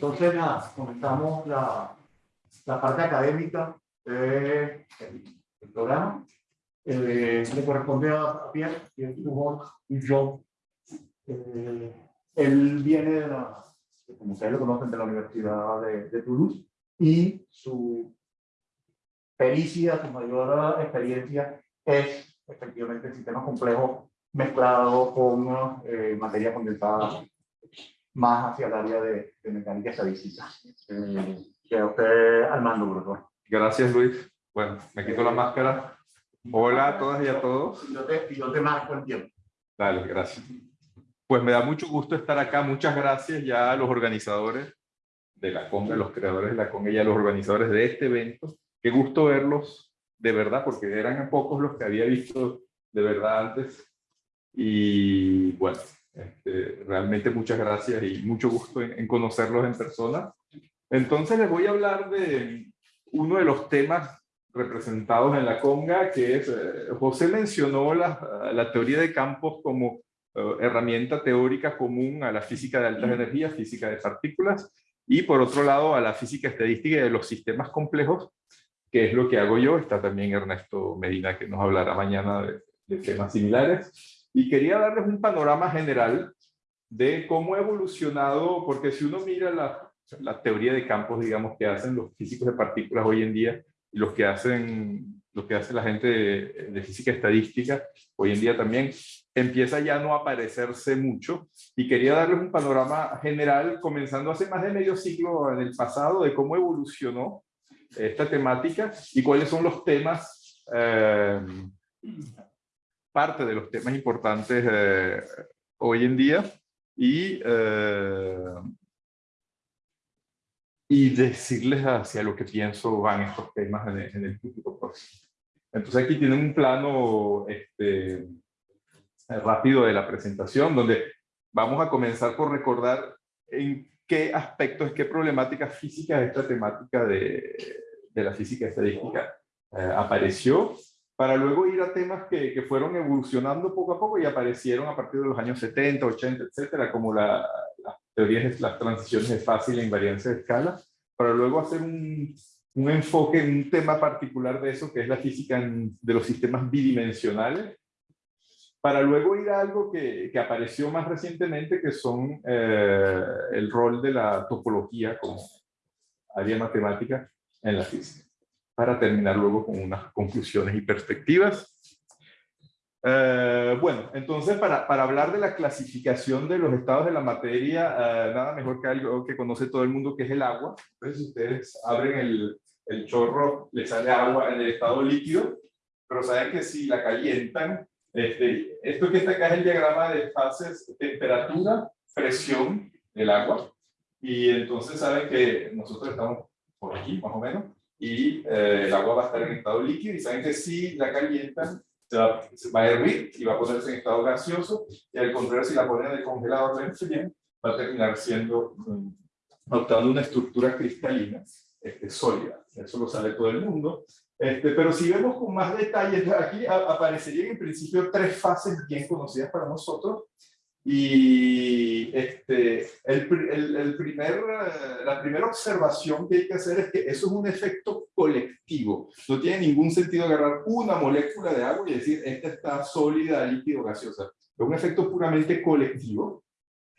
Entonces, nada, comenzamos la, la parte académica del del programa. Eh, le corresponde a Pierre, Pierre y yo. Eh, él viene de la, como ustedes lo conocen, de la Universidad de, de Toulouse y su pericia, su mayor experiencia es efectivamente sistemas complejos mezclado con eh, materia condensada más hacia el área de, de mecánica estadística. Eh, queda usted al mando, profesor. Gracias, Luis. Bueno, me quito la máscara. Hola a todas y a todos. Y yo te, yo te marco el tiempo. Dale, gracias. Pues me da mucho gusto estar acá. Muchas gracias ya a los organizadores de la Conga, los creadores de la Conga y a los organizadores de este evento. Qué gusto verlos, de verdad, porque eran pocos los que había visto de verdad antes. Y bueno, este, realmente muchas gracias y mucho gusto en, en conocerlos en persona. Entonces les voy a hablar de uno de los temas representados en la conga, que es, eh, José mencionó la, la, teoría de campos como uh, herramienta teórica común a la física de altas energías, física de partículas, y por otro lado a la física estadística de los sistemas complejos, que es lo que hago yo. Está también Ernesto Medina, que nos hablará mañana de, de temas similares. Y quería darles un panorama general de cómo ha evolucionado, porque si uno mira la, la teoría de campos, digamos, que hacen los físicos de partículas hoy en día, y los que hacen, lo que hace la gente de, de, física estadística, hoy en día también, empieza ya no a aparecerse mucho. Y quería darles un panorama general, comenzando hace más de medio siglo en el pasado, de cómo evolucionó esta temática y cuáles son los temas, eh, parte de los temas importantes eh, hoy en día. Y eh, y decirles hacia lo que pienso van estos temas en el, en futuro próximo. Entonces aquí tienen un plano este, rápido de la presentación, donde vamos a comenzar por recordar en qué aspectos, qué problemáticas físicas esta temática de, de la física estadística eh, apareció, para luego ir a temas que, que, fueron evolucionando poco a poco y aparecieron a partir de los años 70, 80, etcétera, como la, las teorías, las transiciones de fácil e invariancia de escala, para luego hacer un, un enfoque en un tema particular de eso, que es la física en, de los sistemas bidimensionales, para luego ir a algo que, que apareció más recientemente, que son eh, el rol de la topología como área matemática en la física para terminar luego con unas conclusiones y perspectivas. Eh, bueno, entonces para, para, hablar de la clasificación de los estados de la materia, eh, nada mejor que algo que conoce todo el mundo, que es el agua. Entonces ustedes abren el, el chorro, le sale agua en el estado líquido, pero saben que si la calientan, este, esto que está acá es el diagrama de fases, temperatura, presión del agua, y entonces saben que nosotros estamos por aquí, más o menos, y eh, el agua va a estar en estado líquido y saben que si la calientan se va, se va, a hervir y va a ponerse en estado gaseoso y al contrario si la ponen en el congelador bien va a terminar siendo um, adoptando una estructura cristalina este, sólida. Eso lo sabe todo el mundo. Este, pero si vemos con más detalles aquí aparecerían en principio tres fases bien conocidas para nosotros y este, el, el, primer, eh, la primera observación que hay que hacer es que eso es un efecto colectivo. No tiene ningún sentido agarrar una molécula de agua y decir, esta está sólida, líquido, gaseosa. Es un efecto puramente colectivo.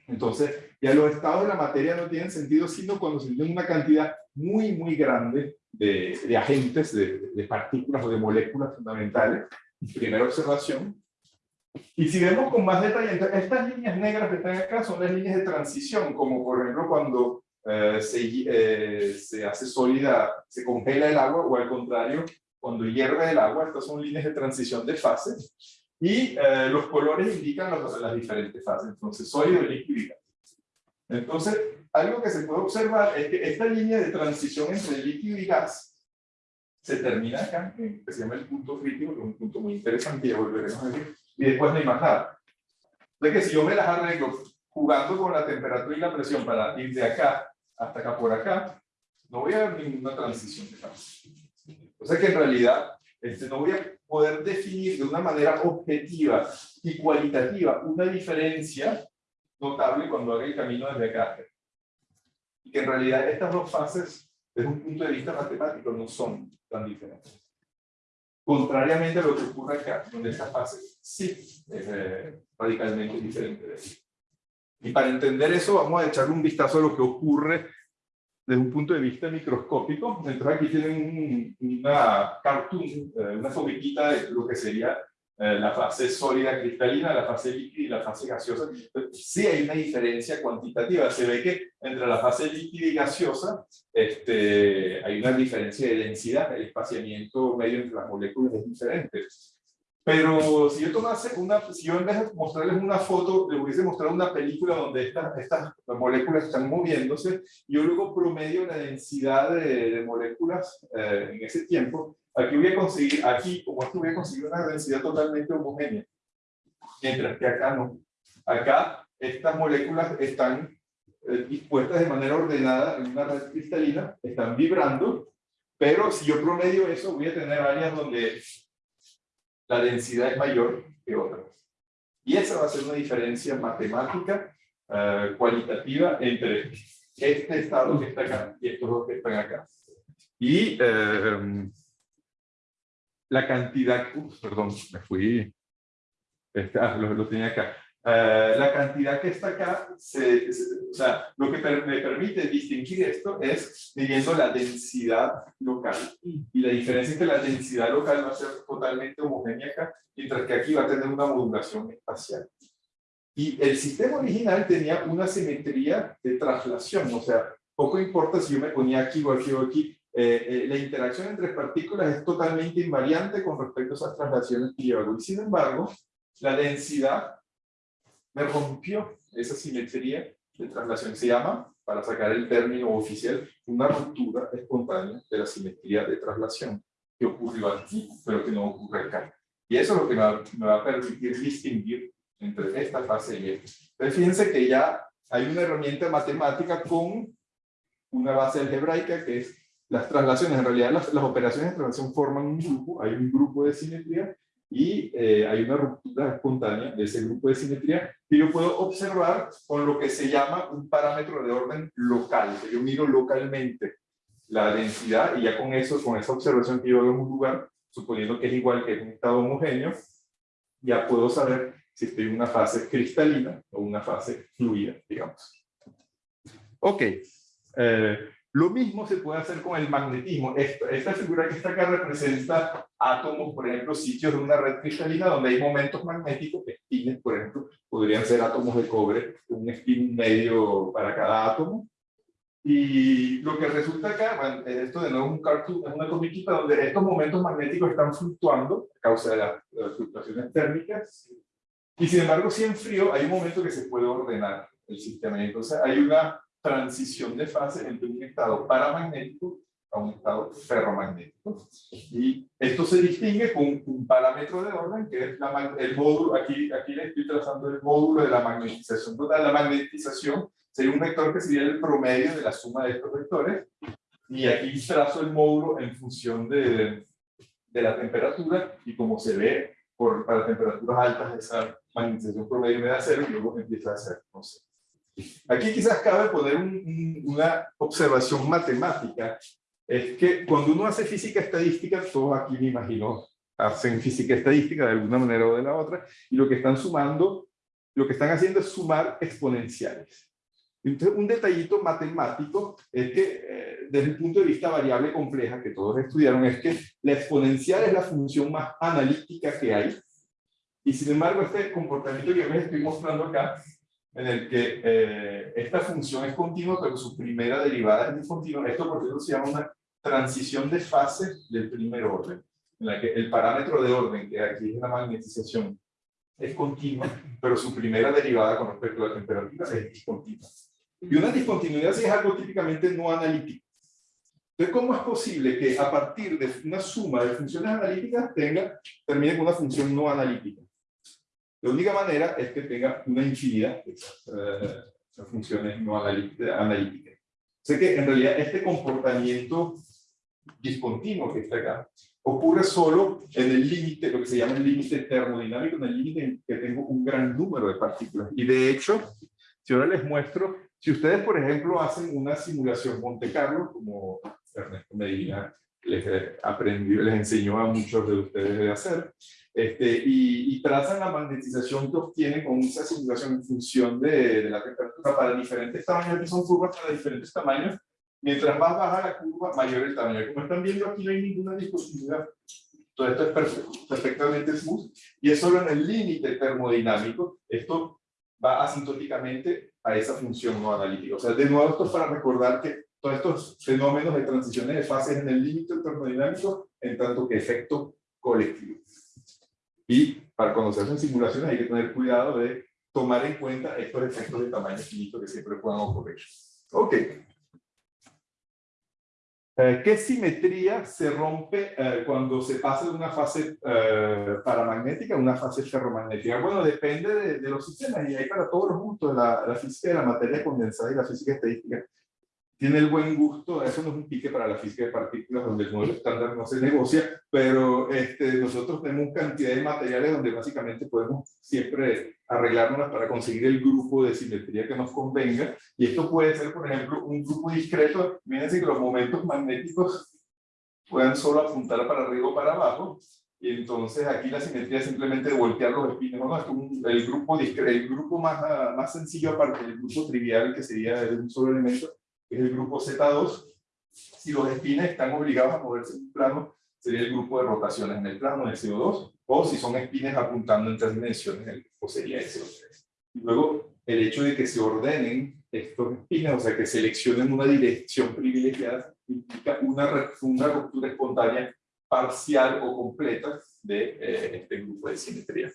Entonces, ya los estados de la materia no tienen sentido, sino cuando se tiene una cantidad muy, muy grande de, de agentes, de partículas o de moléculas fundamentales. Primera observación. Y si vemos con más detalle, estas líneas negras que están acá son las líneas de transición, como por ejemplo cuando eh, se, eh, se hace sólida, se congela el agua, o al contrario, cuando hierve el agua, estas son líneas de transición de fase, y eh, los colores indican las, las, diferentes fases, entonces sólido, líquido y gas. Entonces, algo que se puede observar es que esta línea de transición entre líquido y gas se termina acá, que se llama el punto crítico, que es un punto muy interesante, ya volveremos a ver y después no hay más nada. De que si yo me las arreglo jugando con la temperatura y la presión para ir de acá hasta acá por acá, no voy a ver ninguna transición de. O sea que en realidad este, no voy a poder definir de una manera objetiva y cualitativa una diferencia notable cuando haga el camino desde acá. y que en realidad estas dos fases, desde un punto de vista matemático, no son tan diferentes. Contrariamente a lo que ocurre acá, donde esta fase sí es eh, radicalmente diferente de. Y para entender eso, vamos a echarle un vistazo a lo que ocurre desde un punto de vista microscópico. Entonces aquí tienen una cartoon, eh, una fobiquita de lo que sería eh, la fase sólida cristalina, la fase líquida y la fase gaseosa. Sí hay una diferencia cuantitativa. Se ve que entre la fase líquida y gaseosa este, hay una diferencia de densidad. El espaciamiento medio entre las moléculas es diferente. Pero si yo tomase una, si yo en vez de mostrarles una foto, les hubiese mostrado una película donde estas, estas moléculas están moviéndose, yo luego promedio la densidad de, de moléculas eh, en ese tiempo, aquí voy a conseguir, aquí como aquí voy a conseguir una densidad totalmente homogénea. Mientras que acá no. Acá estas moléculas están eh, dispuestas de manera ordenada en una red cristalina, están vibrando, pero si yo promedio eso, voy a tener áreas donde la densidad es mayor que otras. Y esa va a ser una diferencia matemática uh, cualitativa entre este estado que está acá y estos dos que están acá. Y uh, la cantidad, uh, perdón, me fui, este, ah, lo, lo tenía acá. Uh, la cantidad que está acá, se, se, o sea, lo que per, me permite distinguir esto es midiendo la densidad local. Y la diferencia es que la densidad local va a ser totalmente homogénea acá, mientras que aquí va a tener una modulación espacial. Y el sistema original tenía una simetría de traslación, o sea, poco importa si yo me ponía aquí o aquí o aquí, eh, eh, la interacción entre partículas es totalmente invariante con respecto a esas traslaciones que hago. Y sin embargo, la densidad me rompió esa simetría de traslación. Se llama, para sacar el término oficial, una ruptura espontánea de la simetría de traslación, que ocurrió aquí, pero que no ocurre acá. Y eso es lo que me va, me va a permitir distinguir entre esta fase y esta. Entonces, fíjense que ya hay una herramienta matemática con una base algebraica que es las traslaciones. En realidad, las, las operaciones de traslación forman un grupo, hay un grupo de simetría, y eh, hay una ruptura espontánea de ese grupo de simetría que yo puedo observar con lo que se llama un parámetro de orden local. Yo miro localmente la densidad y ya con eso, con esa observación que yo hago en un lugar, suponiendo que es igual que en un estado homogéneo, ya puedo saber si estoy en una fase cristalina o una fase fluida, digamos. Ok. Eh, lo mismo se puede hacer con el magnetismo. Esta, esta, figura que está acá representa átomos, por ejemplo, sitios de una red cristalina donde hay momentos magnéticos, espines, por ejemplo, podrían ser átomos de cobre, un spin medio para cada átomo. Y lo que resulta acá, bueno, esto de nuevo es un cartoon, es una comiquita donde estos momentos magnéticos están fluctuando a causa de, la, de las fluctuaciones térmicas. Y sin embargo, si en frío hay un momento que se puede ordenar el sistema. Entonces hay una transición de fase entre un estado paramagnético a un estado ferromagnético. Y esto se distingue con un parámetro de orden, que es la, el módulo, aquí, aquí le estoy trazando el módulo de la magnetización total. La magnetización sería un vector que sería el promedio de la suma de estos vectores. Y aquí trazo el módulo en función de, de la temperatura, y como se ve, por, para temperaturas altas, esa magnetización promedio me da cero, y luego empieza a ser, no sé, Aquí quizás cabe poner un, una observación matemática, es que cuando uno hace física estadística, todos aquí me imagino hacen física estadística de alguna manera o de la otra, y lo que están sumando, lo que están haciendo es sumar exponenciales. Entonces, un detallito matemático es que, eh, desde el punto de vista variable compleja que todos estudiaron, es que la exponencial es la función más analítica que hay, y sin embargo, este comportamiento que les estoy mostrando acá en el que eh, esta función es continua, pero su primera derivada es discontinua. Esto, por ejemplo, se llama una transición de fase del primer orden, en la que el parámetro de orden, que aquí es la magnetización, es continua, pero su primera derivada con respecto a la temperatura es discontinua. Y una discontinuidad es algo típicamente no analítico. Entonces, ¿cómo es posible que a partir de una suma de funciones analíticas tenga, termine con una función no analítica? La única manera es que tenga una infinidad de esas, uh, funciones no analíticas. Sé que en realidad este comportamiento discontinuo que está acá ocurre solo en el límite, lo que se llama el límite termodinámico, en el límite en que tengo un gran número de partículas. Y de hecho, si ahora les muestro Si ustedes, por ejemplo, hacen una simulación Monte Carlo, como Ernesto Medina les, aprendió, les enseñó a muchos de ustedes de hacer, este, y, y, trazan la magnetización que obtienen con esa simulación en función de, de, la temperatura para diferentes tamaños, que son curvas para diferentes tamaños. Mientras más baja la curva, mayor el tamaño. Como están viendo aquí no hay ninguna discontinuidad. Todo esto es perfecto, perfectamente smooth y es solo en el límite termodinámico. Esto va asintóticamente a esa función no analítica. O sea, de nuevo esto es para recordar que todos estos fenómenos de transiciones de fases en el límite termodinámico en tanto que efecto colectivo. Y para conocerse en simulaciones hay que tener cuidado de tomar en cuenta estos efectos de tamaño finito que siempre puedan ocurrir. Ok. Eh, ¿Qué simetría se rompe eh, cuando se pasa de una fase eh, paramagnética a una fase ferromagnética? Bueno, depende de, de, los sistemas y hay para todos los gustos, la, la física de la materia condensada y la física estadística tiene el buen gusto, eso no es un pique para la física de partículas donde el modelo estándar no se negocia, pero este, nosotros tenemos cantidad de materiales donde básicamente podemos siempre arreglárnoslas para conseguir el grupo de simetría que nos convenga, y esto puede ser, por ejemplo, un grupo discreto, fíjense que los momentos magnéticos puedan solo apuntar para arriba o para abajo, y entonces aquí la simetría es simplemente voltear los espines, ¿no? Es un, el grupo el grupo más, más sencillo aparte del grupo trivial que sería un solo elemento, es el grupo Z2. Si los espines están obligados a moverse en un plano, sería el grupo de rotaciones en el plano de CO2, o si son espines apuntando en tres dimensiones, el grupo sería el CO3. Y luego, el hecho de que se ordenen estos espines, o sea, que seleccionen una dirección privilegiada, implica una, una ruptura espontánea parcial o completa de eh, este grupo de simetría.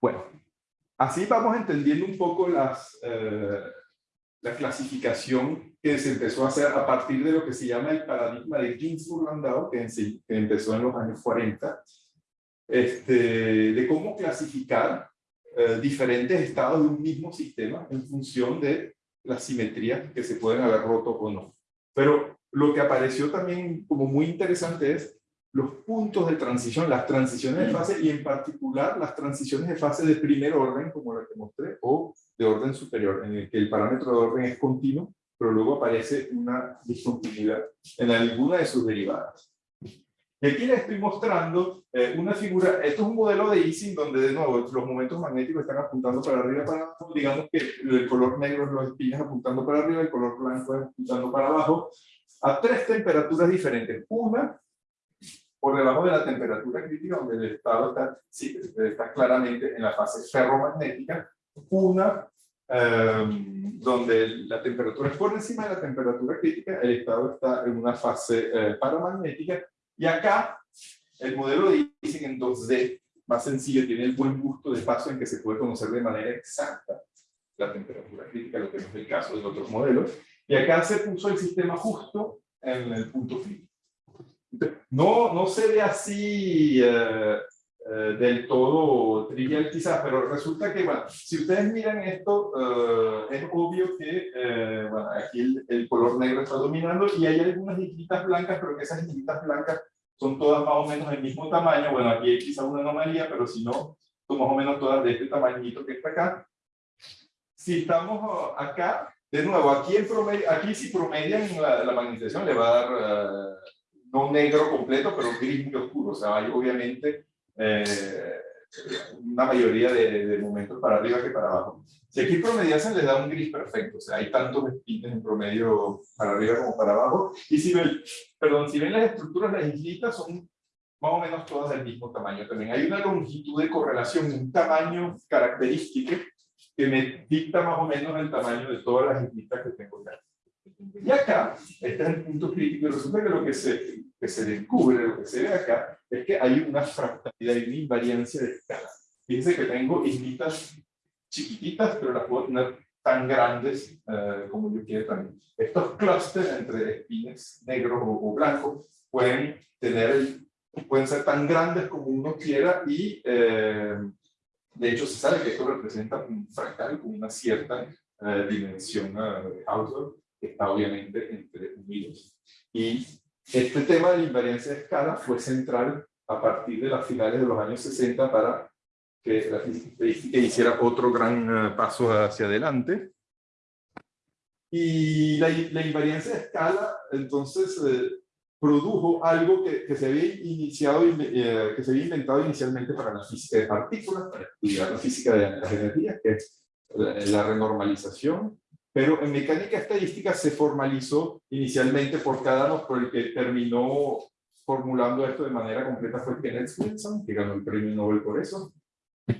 Bueno, Así vamos entendiendo un poco eh, la clasificación que se empezó a hacer a partir de lo que se llama el paradigma de Ginzburg-Landau, que, que, empezó en los años 40, este, de cómo clasificar eh, diferentes estados de un mismo sistema en función de las simetrías que se pueden haber roto o no. Pero lo que apareció también como muy interesante es los puntos de transición, las transiciones de fase y en particular las transiciones de fase de primer orden, como la que mostré, o de orden superior, en el que el parámetro de orden es continuo, pero luego aparece una discontinuidad en alguna de sus derivadas. Aquí les estoy mostrando eh, una figura, esto es un modelo de Ising donde de nuevo los momentos magnéticos están apuntando para arriba para abajo, digamos que el color negro es los espinas apuntando para arriba, el color blanco es apuntando para abajo, a tres temperaturas diferentes. Una por debajo de la temperatura crítica, donde el estado está, sí, está claramente en la fase ferromagnética, una em, donde la temperatura es por encima de la temperatura crítica, el estado está en una fase eh, paramagnética, y acá el modelo de Ising en 2D, más sencillo, tiene el buen gusto de paso en que se puede conocer de manera exacta la temperatura crítica, lo que no es el caso de otros modelos, y acá se puso el sistema justo en el punto crítico. No, no se ve así eh, eh, del todo trivial quizás, pero resulta que, bueno, si ustedes miran esto, eh, es obvio que, bueno, aquí el, el, color negro está dominando y hay algunas islitas blancas, pero que esas islitas blancas son todas más o menos del mismo tamaño. Bueno, aquí hay quizás una anomalía, pero si no, son más o menos todas de este tamañito que está acá. Si estamos acá, de nuevo, aquí, el promedio, aquí si promedian la, la magnetización le va a dar no negro completo, pero gris muy oscuro. O sea, hay obviamente eh, una mayoría de, de, momentos para arriba que para abajo. Si aquí promediasen les da un gris perfecto, o sea, hay tantos espines en promedio para arriba como para abajo. Y si ven, perdón, si ven las estructuras, las islitas son más o menos todas del mismo tamaño también. Hay una longitud de correlación, un tamaño característico que me dicta más o menos el tamaño de todas las islitas que tengo acá. Y acá, este es el punto crítico, y resulta que lo que se, que se descubre, lo que se ve acá, es que hay una fractalidad y una invariancia de escala. Fíjense que tengo islitas chiquititas, pero las puedo tener tan grandes uh, como yo quiera también. Estos clústeres entre espines negros o, o, blancos pueden tener, pueden ser tan grandes como uno quiera y eh, de hecho se sabe que esto representa un fractal con una cierta uh, dimensión uh, de Hausdorff está obviamente entre unidos. Y este tema de la invariancia de escala fue central a partir de las finales de los años 60 para que la estadística hiciera otro gran eh, paso hacia adelante. Y la, la invariancia de escala, entonces, eh, produjo algo que, que, se había iniciado, eh, que se había inventado inicialmente para la física de partículas, para estudiar la física de las energías, que es la renormalización, pero en mecánica estadística se formalizó inicialmente por cada por el que terminó formulando esto de manera completa fue Kenneth Wilson, que ganó el premio Nobel por eso,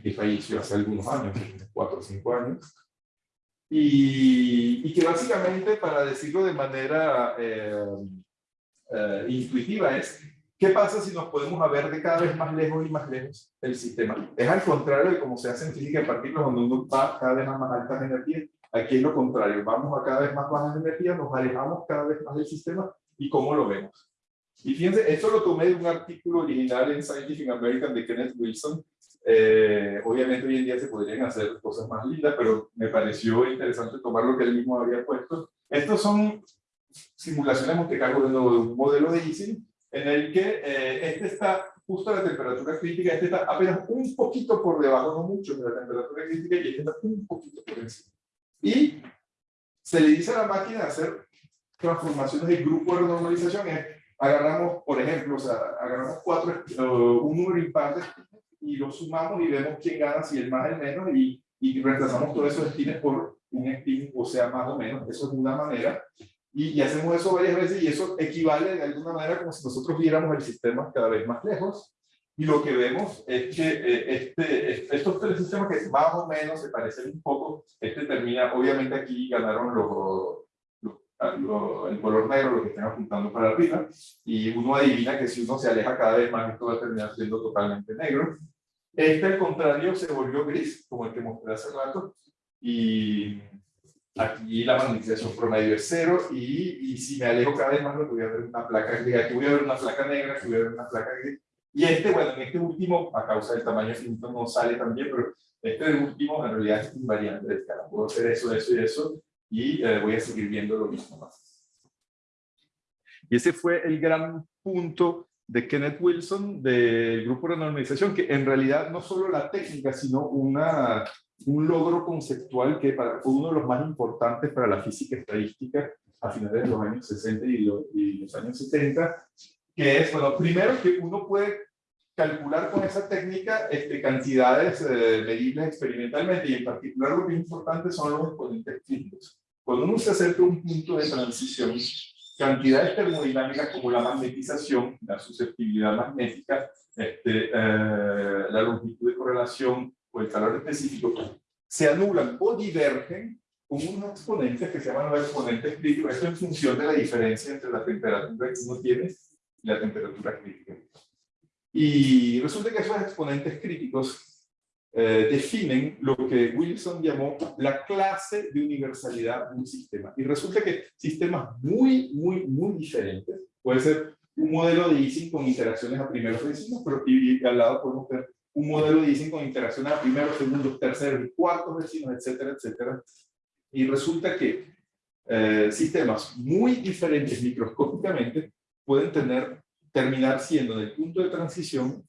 que falleció hace algunos años, cuatro o cinco años, y, y, que básicamente, para decirlo de manera eh, eh, intuitiva, es ¿qué pasa si nos podemos ver de cada vez más lejos y más lejos el sistema? Es al contrario de cómo se hace en física de partículas, donde uno va cada vez a más altas energías, aquí es lo contrario, vamos a cada vez más bajas energías, nos alejamos cada vez más del sistema, ¿y cómo lo vemos? Y fíjense, esto lo tomé de un artículo original en Scientific American de Kenneth Wilson. Eh, obviamente hoy en día se podrían hacer cosas más lindas, pero me pareció interesante tomar lo que él mismo había puesto. Estos son simulaciones de Monte Carlo de un modelo de Ising en el que eh, este está justo a la temperatura crítica, este está apenas un poquito por debajo, no mucho de la temperatura crítica, y este está un poquito por encima. Y se le dice a la máquina hacer transformaciones de grupo de renormalización, agarramos, por ejemplo, o sea, agarramos cuatro, uh, un número impar y lo sumamos y vemos quién gana, si el más el menos, y, y reemplazamos todos esos estines por un spin, o sea, más o menos, eso es una manera, y, y, hacemos eso varias veces, y eso equivale de alguna manera como si nosotros viéramos el sistema cada vez más lejos, y lo que vemos es que eh, este, estos tres sistemas que más o menos se parecen un poco, este termina, obviamente aquí ganaron los el color negro, lo que estén apuntando para arriba, y uno adivina que si uno se aleja cada vez más, esto va a terminar siendo totalmente negro. Este, al contrario, se volvió gris, como el que mostré hace rato, y aquí la magnetización promedio es cero, y, y si me alejo cada vez más, lo voy a ver una placa gris, aquí voy a ver una placa negra, aquí voy a ver una placa gris, y este, bueno, en este último, a causa del tamaño finito, no sale tan bien, pero este último en realidad es invariante de escala, puedo hacer eso, eso y eso, y eh, voy a seguir viendo lo mismo más. Y ese fue el gran punto de Kenneth Wilson del grupo de normalización, que en realidad no solo la técnica, sino una, un logro conceptual que para, fue uno de los más importantes para la física estadística a finales de los años 60 y, y los años 70, que es, bueno, primero que uno puede calcular con esa técnica este, cantidades eh, medibles experimentalmente y en particular lo que es importante son los exponentes críticos. Cuando uno se acerca a un punto de transición, cantidades termodinámicas como la magnetización, la susceptibilidad magnética, este, eh, la longitud de correlación o el calor específico, se anulan o divergen con unos exponentes que se llaman los exponentes críticos. Esto en función de la diferencia entre la temperatura que uno tiene y la temperatura crítica. Y resulta que esos exponentes críticos eh, definen lo que Wilson llamó la clase de universalidad de un sistema. Y resulta que sistemas muy, muy, muy diferentes, puede ser un modelo de Ising con interacciones a primeros vecinos, pero y, al lado podemos ver un modelo de Ising con interacciones a primeros, segundos, terceros y cuartos vecinos, etcétera, etcétera. Y resulta que eh, sistemas muy diferentes microscópicamente pueden tener terminar siendo en el punto de transición,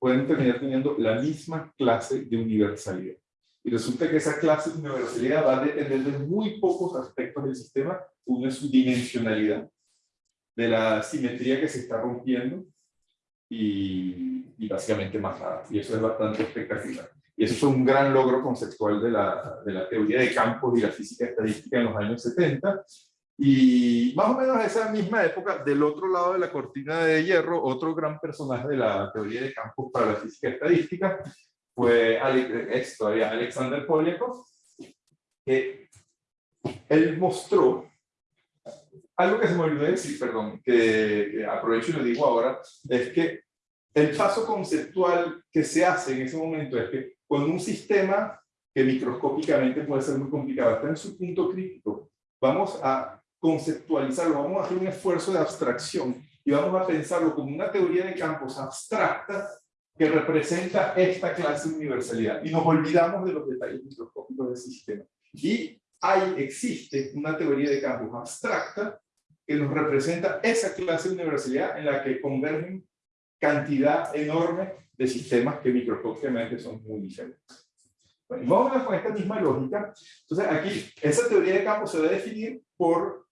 pueden terminar teniendo la misma clase de universalidad. Y resulta que esa clase de universalidad va a depender de muy pocos aspectos del sistema. Uno es su dimensionalidad, de la simetría que se está rompiendo y, y básicamente más nada. Y eso es bastante espectacular. Y eso fue un gran logro conceptual de la, de la teoría de campos y la física estadística en los años 70. Y más o menos esa misma época, del otro lado de la cortina de hierro, otro gran personaje de la teoría de campos para la física estadística fue es todavía Alexander Polyakov, que él mostró algo que se me olvidó decir, perdón, que aprovecho y lo digo ahora, es que el paso conceptual que se hace en ese momento es que con un sistema que microscópicamente puede ser muy complicado, está en su punto crítico, vamos a conceptualizarlo, vamos a hacer un esfuerzo de abstracción y vamos a pensarlo como una teoría de campos abstracta que representa esta clase de universalidad. Y nos olvidamos de los detalles microscópicos del sistema. Y hay, existe una teoría de campos abstracta que nos representa esa clase de universalidad en la que convergen cantidad enorme de sistemas que microscópicamente son muy diferentes. Bueno, vamos a con esta misma lógica. Entonces, aquí, esa teoría de campo se debe definir por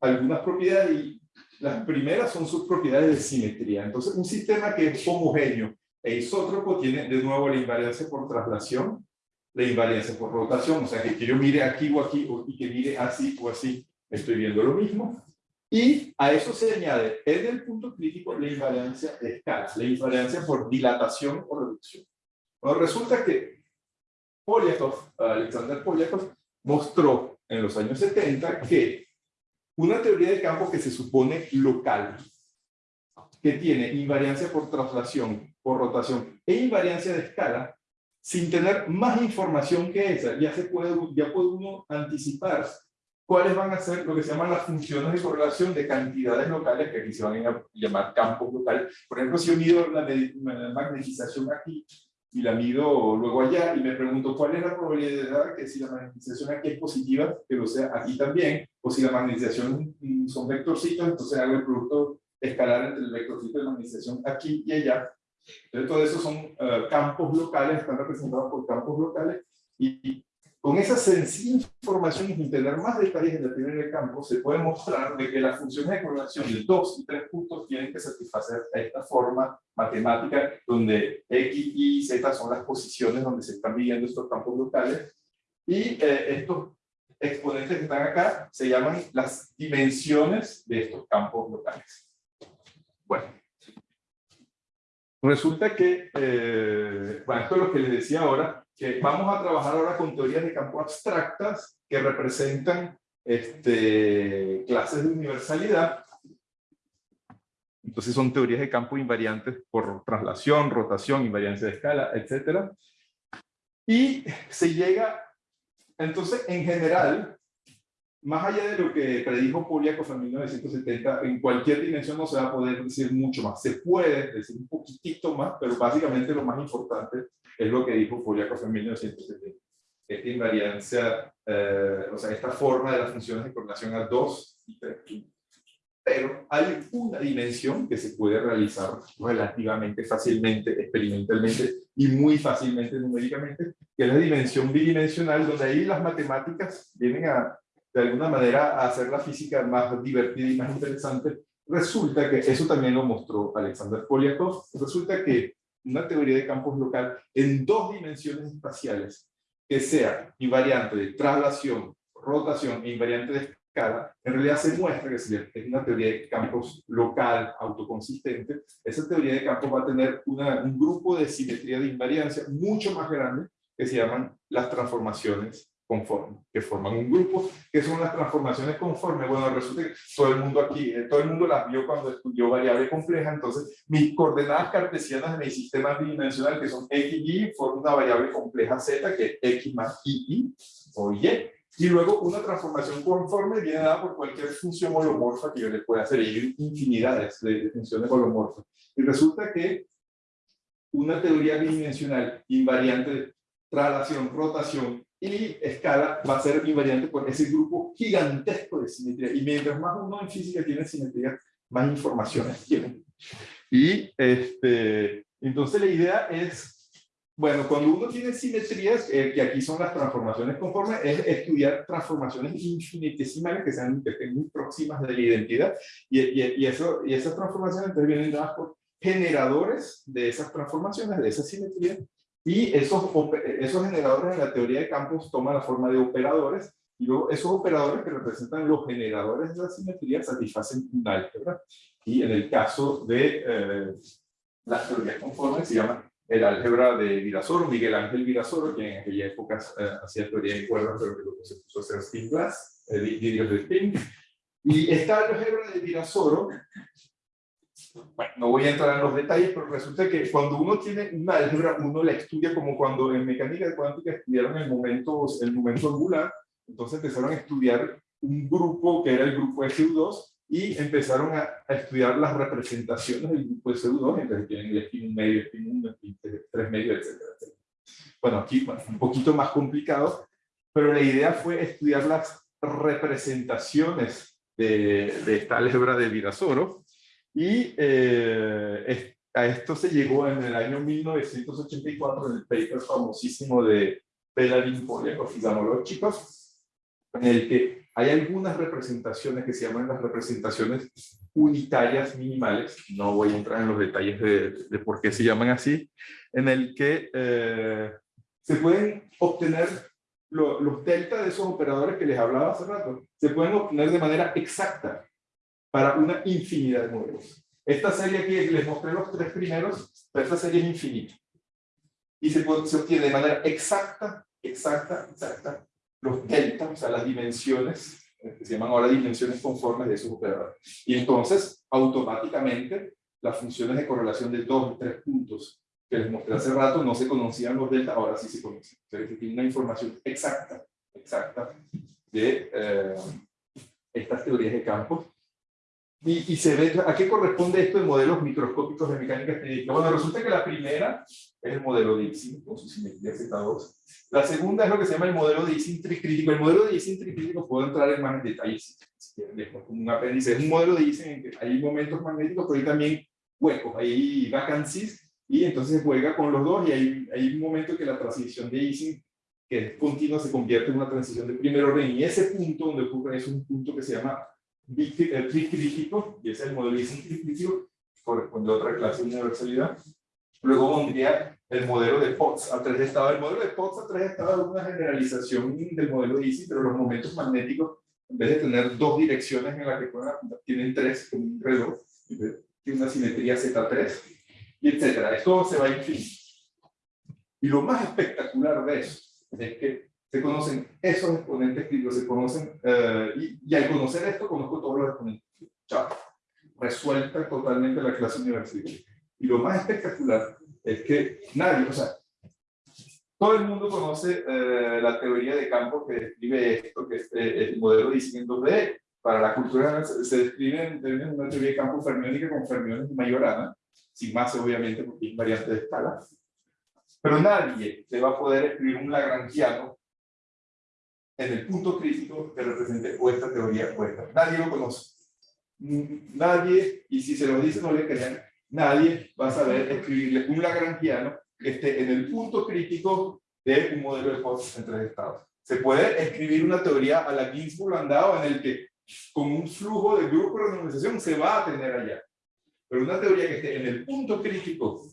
algunas propiedades y las primeras son sus propiedades de simetría. Entonces, un sistema que es homogéneo e isótropo tiene de nuevo la invariancia por traslación, la invariancia por rotación, o sea, que, que yo mire aquí o aquí y que mire así o así, estoy viendo lo mismo. Y a eso se añade en el punto crítico la invariancia de escala, la invariancia por dilatación o reducción. Bueno, resulta que Polyakov, Alexander Polyakov, mostró en los años 70 que una teoría de campo que se supone local, que tiene invariancia por traslación, por rotación e invariancia de escala, sin tener más información que esa, ya, se puede, ya puede uno anticipar cuáles van a ser lo que se llaman las funciones de correlación de cantidades locales, que aquí se van a llamar campos locales. Por ejemplo, si yo mido la, magnetización aquí y la mido luego allá y me pregunto cuál es la probabilidad que si la magnetización aquí es positiva, que lo sea aquí también, o si la magnetización son vectorcitos, entonces hago el producto escalar entre el vectorcito de magnetización aquí y allá. Entonces, todo eso son eh, campos locales, están representados por campos locales, y con esa sencilla información y sin tener más detalles en el primer campo, se puede mostrar de que las funciones de correlación de dos y tres puntos tienen que satisfacer esta forma matemática donde X, Y y Z son las posiciones donde se están midiendo estos campos locales y eh, estos exponentes que están acá se llaman las dimensiones de estos campos locales. Bueno, resulta que, eh, esto es lo que les decía ahora, que vamos a trabajar ahora con teorías de campo abstractas que representan este, clases de universalidad. Entonces son teorías de campo invariantes por traslación, rotación, invariancia de escala, etc. Y se llega, entonces en general, más allá de lo que predijo Poliakov en 1970, en cualquier dimensión no se va a poder decir mucho más. Se puede decir un poquitito más, pero básicamente lo más importante es lo que dijo Poliakov en 1970. Esta invariancia, eh, o sea, esta forma de las funciones de correlación a 2 y 3 pero hay una dimensión que se puede realizar relativamente fácilmente, experimentalmente y muy fácilmente numéricamente, que es la dimensión bidimensional, donde ahí las matemáticas vienen a, de alguna manera, a hacer la física más divertida y más interesante. Resulta que, eso también lo mostró Alexander Polyakov, resulta que una teoría de campos local en dos dimensiones espaciales, que sea invariante de traslación, rotación e invariante de en realidad se muestra que si es una teoría de campos local, autoconsistente, esa teoría de campos va a tener una, un grupo de simetría de invariancia mucho más grande que se llaman las transformaciones conforme, que forman un grupo, que son las transformaciones conformes. Bueno, resulta que todo el mundo aquí, eh, todo el mundo las vio cuando estudió variable compleja, entonces mis coordenadas cartesianas de mi sistema bidimensional, que son x y y, forman una variable compleja z, que es x más y, y o y, y luego una transformación conforme viene dada por cualquier función holomorfa que yo le pueda hacer, y hay infinidades de funciones holomorfas. Y resulta que una teoría bidimensional invariante traslación, rotación y escala va a ser invariante por ese grupo gigantesco de simetría. Y mientras más uno en física tiene simetría, más informaciones tiene. Y este, entonces la idea es, bueno, cuando uno tiene simetrías, eh, que aquí son las transformaciones conformes, es estudiar transformaciones infinitesimales que sean, muy próximas de la identidad. Y, y, eso, y esas transformaciones entonces vienen dadas por generadores de esas transformaciones, de esa simetría, y esos, esos generadores en la teoría de campos toman la forma de operadores, y luego esos operadores que representan los generadores de la simetría satisfacen un álgebra. Y en el caso de eh, las teorías conformes se llama el álgebra de Virasoro, Miguel Ángel Virasoro, que en aquella época eh, hacía teoría de cuerdas, pero que luego se puso a hacer spin glass, eh, de spin. Y esta álgebra de Virasoro bueno, no voy a entrar en los detalles, pero resulta que cuando uno tiene una álgebra, uno la estudia como cuando en mecánica cuántica estudiaron el momento, el momento angular, entonces empezaron a estudiar un grupo que era el grupo de SU2 y empezaron a, estudiar las representaciones del grupo de SU2, entonces tienen el spin medio, spin 1, spin 3 medio, etc. Bueno, aquí un poquito más complicado, pero la idea fue estudiar las representaciones de, de esta álgebra de Virasoro, y eh, a esto se llegó en el año 1984 en el paper famosísimo de Peladin Poliakov y Zamolov, en el que hay algunas representaciones que se llaman las representaciones unitarias minimales, no voy a entrar en los detalles de, de por qué se llaman así, en el que eh, se pueden obtener los delta de esos operadores que les hablaba hace rato, se pueden obtener de manera exacta para una infinidad de modelos. Esta serie aquí, les mostré los tres primeros, pero esta serie es infinita. Y se, se obtiene de manera exacta, exacta, exacta, los delta, o sea, las dimensiones, eh, que se llaman ahora dimensiones conformes de esos operadores. Y entonces, automáticamente, las funciones de correlación de dos y tres puntos que les mostré hace rato, no se conocían los delta, ahora sí se conocen. O sea, que tiene una información exacta, exacta de eh, estas teorías de campos. Y, y, se ve, ¿a qué corresponde esto de modelos microscópicos de mecánica estadística? Bueno, resulta que la primera es el modelo de Ising, con su simetría Z2. La segunda es lo que se llama el modelo de Ising tricrítico. El modelo de Ising tricrítico, puedo entrar en más detalles, si quieren, como un apéndice. Es un modelo de Ising en que hay momentos magnéticos, pero hay también huecos, hay vacancies, y entonces juega con los dos y hay, hay un momento que la transición de Ising, que es continua, se convierte en una transición de primer orden y ese punto donde ocurre es un punto que se llama tricrítico, y es el modelo tricrítico, corresponde a otra clase de universalidad. Luego vendría el modelo de Potts a tres estados. El modelo de Potts a tres estados es una generalización del modelo de Ising, pero los momentos magnéticos, en vez de tener dos direcciones en las que tienen tres, como un reloj, tiene una simetría Z3, y etcétera. Esto se va a infinito. Y lo más espectacular de eso es que se conocen esos exponentes críticos, se conocen, eh, y, y, al conocer esto conozco todos los exponentes Chao. Resuelta totalmente la clase universitaria. Y lo más espectacular es que nadie, o sea, todo el mundo conoce eh, la teoría de campo que describe esto, que es eh, el modelo de diseño 2D. Para la cultura se describe en una teoría de campo fermiónica con fermiones de Majorana, sin más obviamente porque es variante de escala. Pero nadie le va a poder escribir un lagrangiano en el punto crítico que represente o esta teoría o esta. Nadie lo conoce. Nadie, y si se lo dice no le crean, nadie va a saber escribirle un lagrangiano que esté en el punto crítico de un modelo de Potts en tres estados. Se puede escribir una teoría a la Ginsburg-Landau en el que con un flujo de grupo de renormalización se va a tener allá pero una teoría que esté en el punto crítico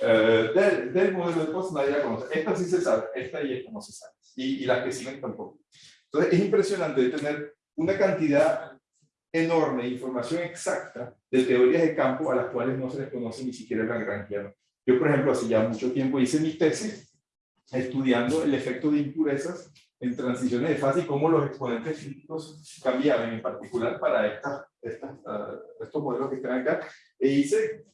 eh, del, del, modelo de Potts nadie la conoce. Esta sí se sabe, esta y esta no se sabe. Y, y las que siguen tampoco. Entonces es impresionante tener una cantidad enorme de información exacta de teorías de campo a las cuales no se les conoce ni siquiera el lagrangiano. Yo, por ejemplo, hace ya mucho tiempo hice mi tesis estudiando el efecto de impurezas en transiciones de fase y cómo los exponentes críticos cambiaban, en particular para estas, estas, uh, estos modelos que están acá. E hice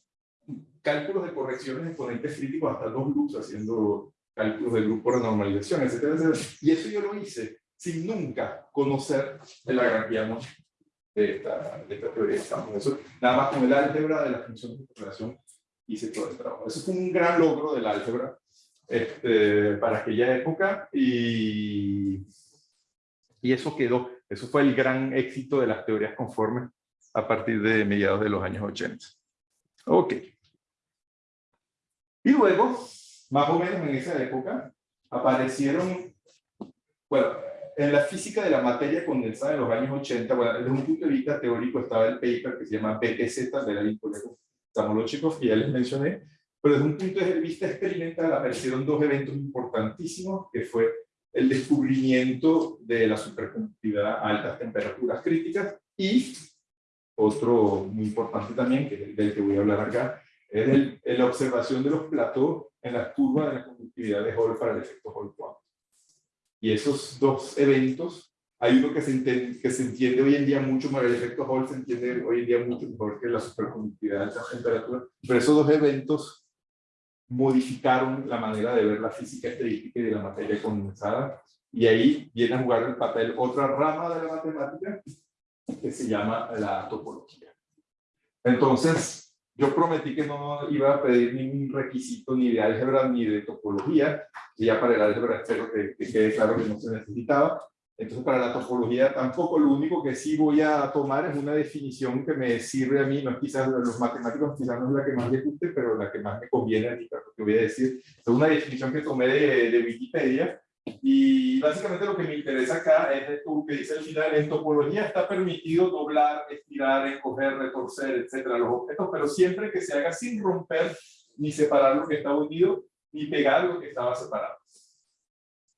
cálculos de correcciones de exponentes críticos hasta dos loops, haciendo cálculos de grupo de normalización, etcétera, etcétera. Y eso yo lo hice sin nunca conocer el lagrangiano de esta, de esta teoría Eso, nada más con el álgebra de la función de correlación hice todo el trabajo. Eso fue un gran logro del álgebra este, para aquella época y, y eso quedó, eso fue el gran éxito de las teorías conformes a partir de mediados de los años 80. Ok. Y luego, más o menos en esa época, aparecieron, bueno, en la física de la materia condensada en los años 80, bueno, desde un punto de vista teórico estaba el paper que se llama BTZ de la Samolochikov, que ya les mencioné, pero desde un punto de vista experimental aparecieron dos eventos importantísimos, que fue el descubrimiento de la superconductividad a altas temperaturas críticas y otro muy importante también, que es el del que voy a hablar acá, es el, la observación de los platós en la curva de la conductividad de Hall para el efecto Hall cuántico. Y esos dos eventos, hay uno que se, entiende, que se entiende hoy en día mucho mejor, el efecto Hall se entiende hoy en día mucho mejor que la superconductividad a altas temperaturas, pero esos dos eventos modificaron la manera de ver la física estadística y de la materia condensada. Y ahí viene a jugar el papel otra rama de la matemática que se llama la topología. Entonces, yo prometí que no iba a pedir ningún requisito ni de álgebra ni de topología, y ya para el álgebra espero que, que quede claro que no se necesitaba, Entonces, para la topología tampoco, lo único que sí voy a tomar es una definición que me sirve a mí, no es quizás los matemáticos quizás no es la que más les guste, pero la que más me conviene a mí, lo que voy a decir. Es una definición que tomé de, de Wikipedia, y básicamente lo que me interesa acá es esto que dice al final, en topología está permitido doblar, estirar, encoger, retorcer, etcétera, los objetos, pero siempre que se haga sin romper ni separar lo que está unido, ni pegar lo que estaba separado.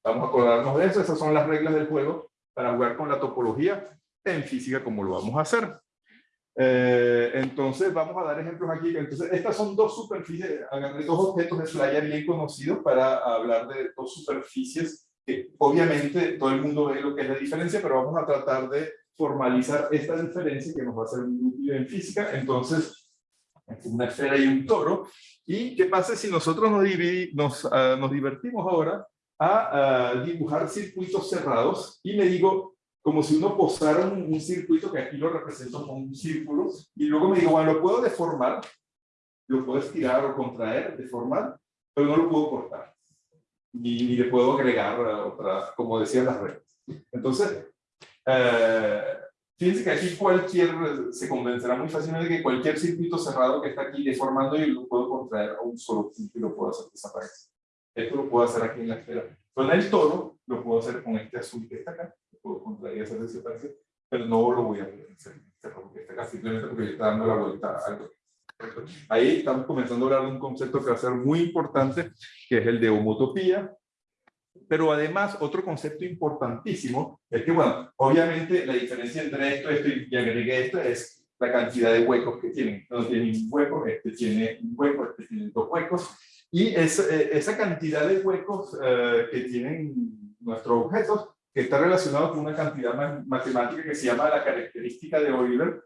Vamos a acordarnos de eso, esas son las reglas del juego para jugar con la topología en física como lo vamos a hacer. Eh, entonces vamos a dar ejemplos aquí. Entonces estas son dos superficies, dos objetos de playa bien conocidos para hablar de dos superficies que obviamente todo el mundo ve lo que es la diferencia, pero vamos a tratar de formalizar esta diferencia que nos va a ser muy útil en física. Entonces, una esfera y un toro. ¿Y qué pasa si nosotros nos, nos, uh, nos divertimos ahora a, dibujar circuitos cerrados y me digo, como si uno posara un, un, circuito que aquí lo represento como un círculo, y luego me digo, bueno, lo puedo deformar, lo puedo estirar o contraer, deformar, pero no lo puedo cortar. Ni, ni le puedo agregar otra, como decían las reglas. Entonces, eh, fíjense que aquí cualquier, se convencerá muy fácilmente que cualquier circuito cerrado que está aquí deformando yo lo puedo contraer a un solo punto y lo puedo hacer desaparecer. Esto lo puedo hacer aquí en la esfera. Con el toro lo puedo hacer con este azul que está acá. Lo puedo contraer y hacer desaparecer. Pero no lo voy a hacer este rojo que está acá, simplemente porque le está dando la vuelta a algo. Ahí estamos comenzando a hablar de un concepto que va a ser muy importante, que es el de homotopía. Pero además, otro concepto importantísimo es que, bueno, obviamente la diferencia entre esto, esto y agregué esto es la cantidad de huecos que tienen. No tiene un hueco, este tiene un hueco, este tiene dos huecos. Y es, eh, esa cantidad de huecos eh, que tienen nuestros objetos, que está relacionado con una cantidad matemática que se llama la característica de Euler.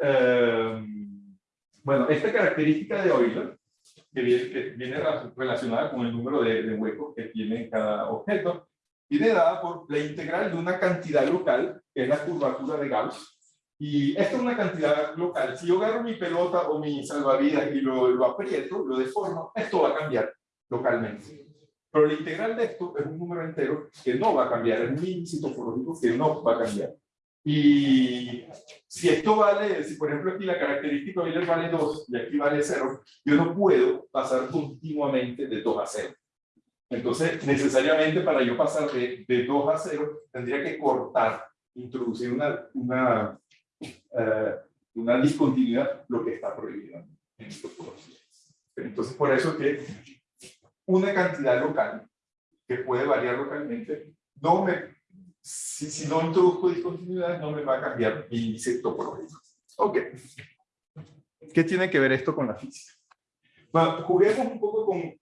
Eh, bueno, esta característica de Euler, que viene, que viene, relacionada con el número de, de huecos que tiene cada objeto, viene dada por la integral de una cantidad local, que es la curvatura de Gauss, y esto es una cantidad local. Si yo agarro mi pelota o mi salvavidas y lo, lo aprieto, lo deformo, esto va a cambiar localmente. Pero la integral de esto es un número entero que no va a cambiar, es un índice topológico que no va a cambiar. Y si esto vale, si por ejemplo aquí la característica Euler vale 2 y aquí vale 0, yo no puedo pasar continuamente de 2 a 0. Entonces, necesariamente para yo pasar de, de 2 a 0, tendría que cortar, introducir una, una eh, una discontinuidad, lo que está prohibido en topología. Entonces, por eso que una cantidad local, que puede variar localmente, no me, si, si no introduzco discontinuidad, no me va a cambiar mi índice topológico. Ok. ¿Qué tiene que ver esto con la física? Bueno, juguemos un poco con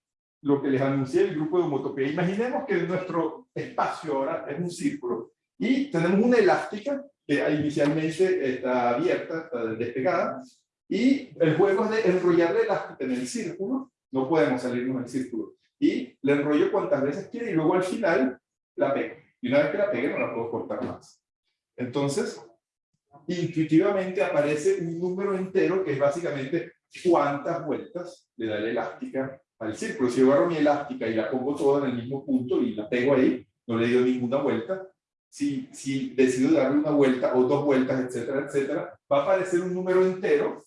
lo que les anuncié el grupo de homotopía. Imaginemos que nuestro espacio ahora es un círculo y tenemos una elástica que inicialmente está abierta, está despegada, y el juego es de enrollarle elástica en el círculo, no podemos salirnos del círculo, y le enrollo cuantas veces quiere y luego al final la pego. Y una vez que la pegue no la puedo cortar más. Entonces, intuitivamente aparece un número entero que es básicamente cuántas vueltas le da la elástica al círculo. Si yo agarro mi elástica y la pongo toda en el mismo punto y la pego ahí, no le dio ninguna vuelta, si, decido darle una vuelta o dos vueltas, etcétera, etcétera, va a aparecer un número entero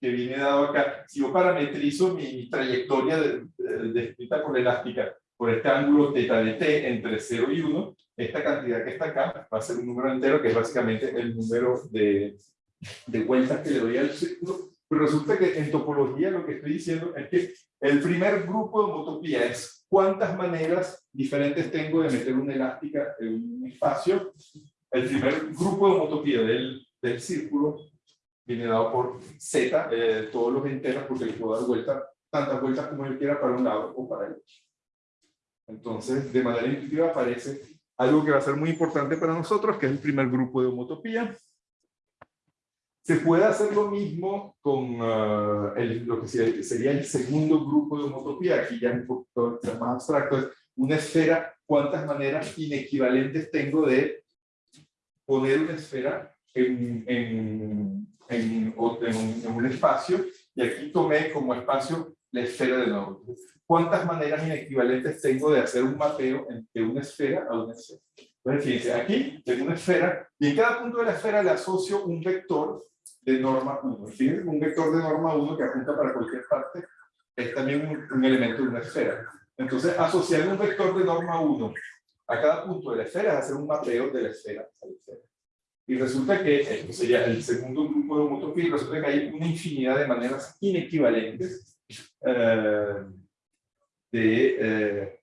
que viene dado acá. Si yo parametrizo mi trayectoria descrita por elástica por este ángulo θ de t entre 0 y 1, esta cantidad que está acá va a ser un número entero que es básicamente el número de, de vueltas que le doy al círculo. Pero resulta que en topología lo que estoy diciendo es que el primer grupo de homotopía es cuántas maneras diferentes tengo de meter una elástica en un espacio. El primer grupo de homotopía del, círculo viene dado por Z, eh, todos los enteros, porque le puedo dar vuelta, tantas vueltas como yo quiera para un lado o para el otro. Entonces, de manera intuitiva aparece algo que va a ser muy importante para nosotros, que es el primer grupo de homotopía. Se puede hacer lo mismo con uh, el, lo que sería el segundo grupo de homotopía, aquí ya es un poco más abstracto, es una esfera, cuántas maneras inequivalentes tengo de poner una esfera en, en, en, en un espacio, y aquí tomé como espacio la esfera de nuevo. ¿Cuántas maneras inequivalentes tengo de hacer un mapeo de una esfera a una esfera? Entonces, fíjense, aquí tengo una esfera y en cada punto de la esfera le asocio un vector de norma 1. Fíjense, un vector de norma 1 que apunta para cualquier parte es también un, un elemento de una esfera. Entonces, asociar un vector de norma 1 a cada punto de la esfera es hacer un mapeo de la esfera a la esfera. Y resulta que, esto sería el segundo grupo de homotopía, resulta que hay una infinidad de maneras inequivalentes eh, de eh,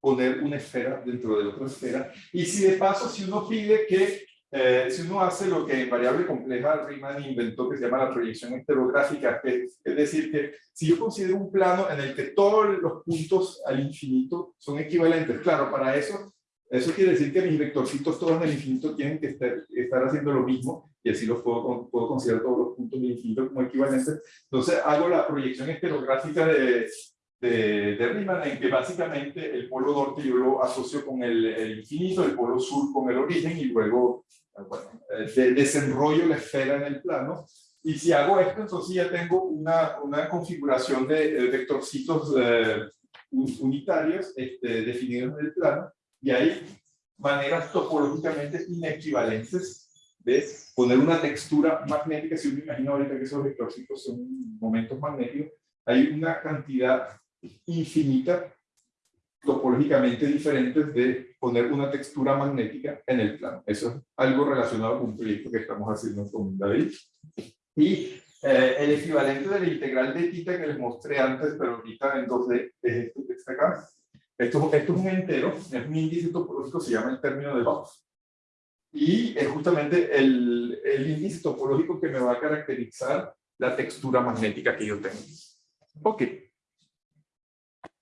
poner una esfera dentro de otra esfera. Y si de paso, si uno pide que, eh, si uno hace lo que en variable compleja Riemann inventó, que se llama la proyección heterográfica, que, es decir, que si yo considero un plano en el que todos los puntos al infinito son equivalentes, claro, para eso eso quiere decir que mis vectorcitos todos en el infinito tienen que estar, estar haciendo lo mismo y así los puedo, puedo considerar todos los puntos del infinito como equivalentes. Entonces hago la proyección heterográfica de, de, de, Riemann en que básicamente el polo norte yo lo asocio con el, el infinito, el polo sur con el origen y luego bueno, de, desenrollo la esfera en el plano. Y si hago esto, entonces ya tengo una, una configuración de vectorcitos eh, unitarios este, definidos en el plano y hay maneras topológicamente inequivalentes de poner una textura magnética. Si uno imagina ahorita que esos vectorcitos son momentos magnéticos, hay una cantidad infinita topológicamente diferentes de poner una textura magnética en el plano. Eso es algo relacionado con un proyecto que estamos haciendo con David. Y eh, el equivalente de la integral de tita que les mostré antes, pero ahorita en 2D, es esto que está acá. Esto, esto es un entero, es un índice topológico, se llama el término de Gauss. Y es justamente el, el índice topológico que me va a caracterizar la textura magnética que yo tengo. Ok.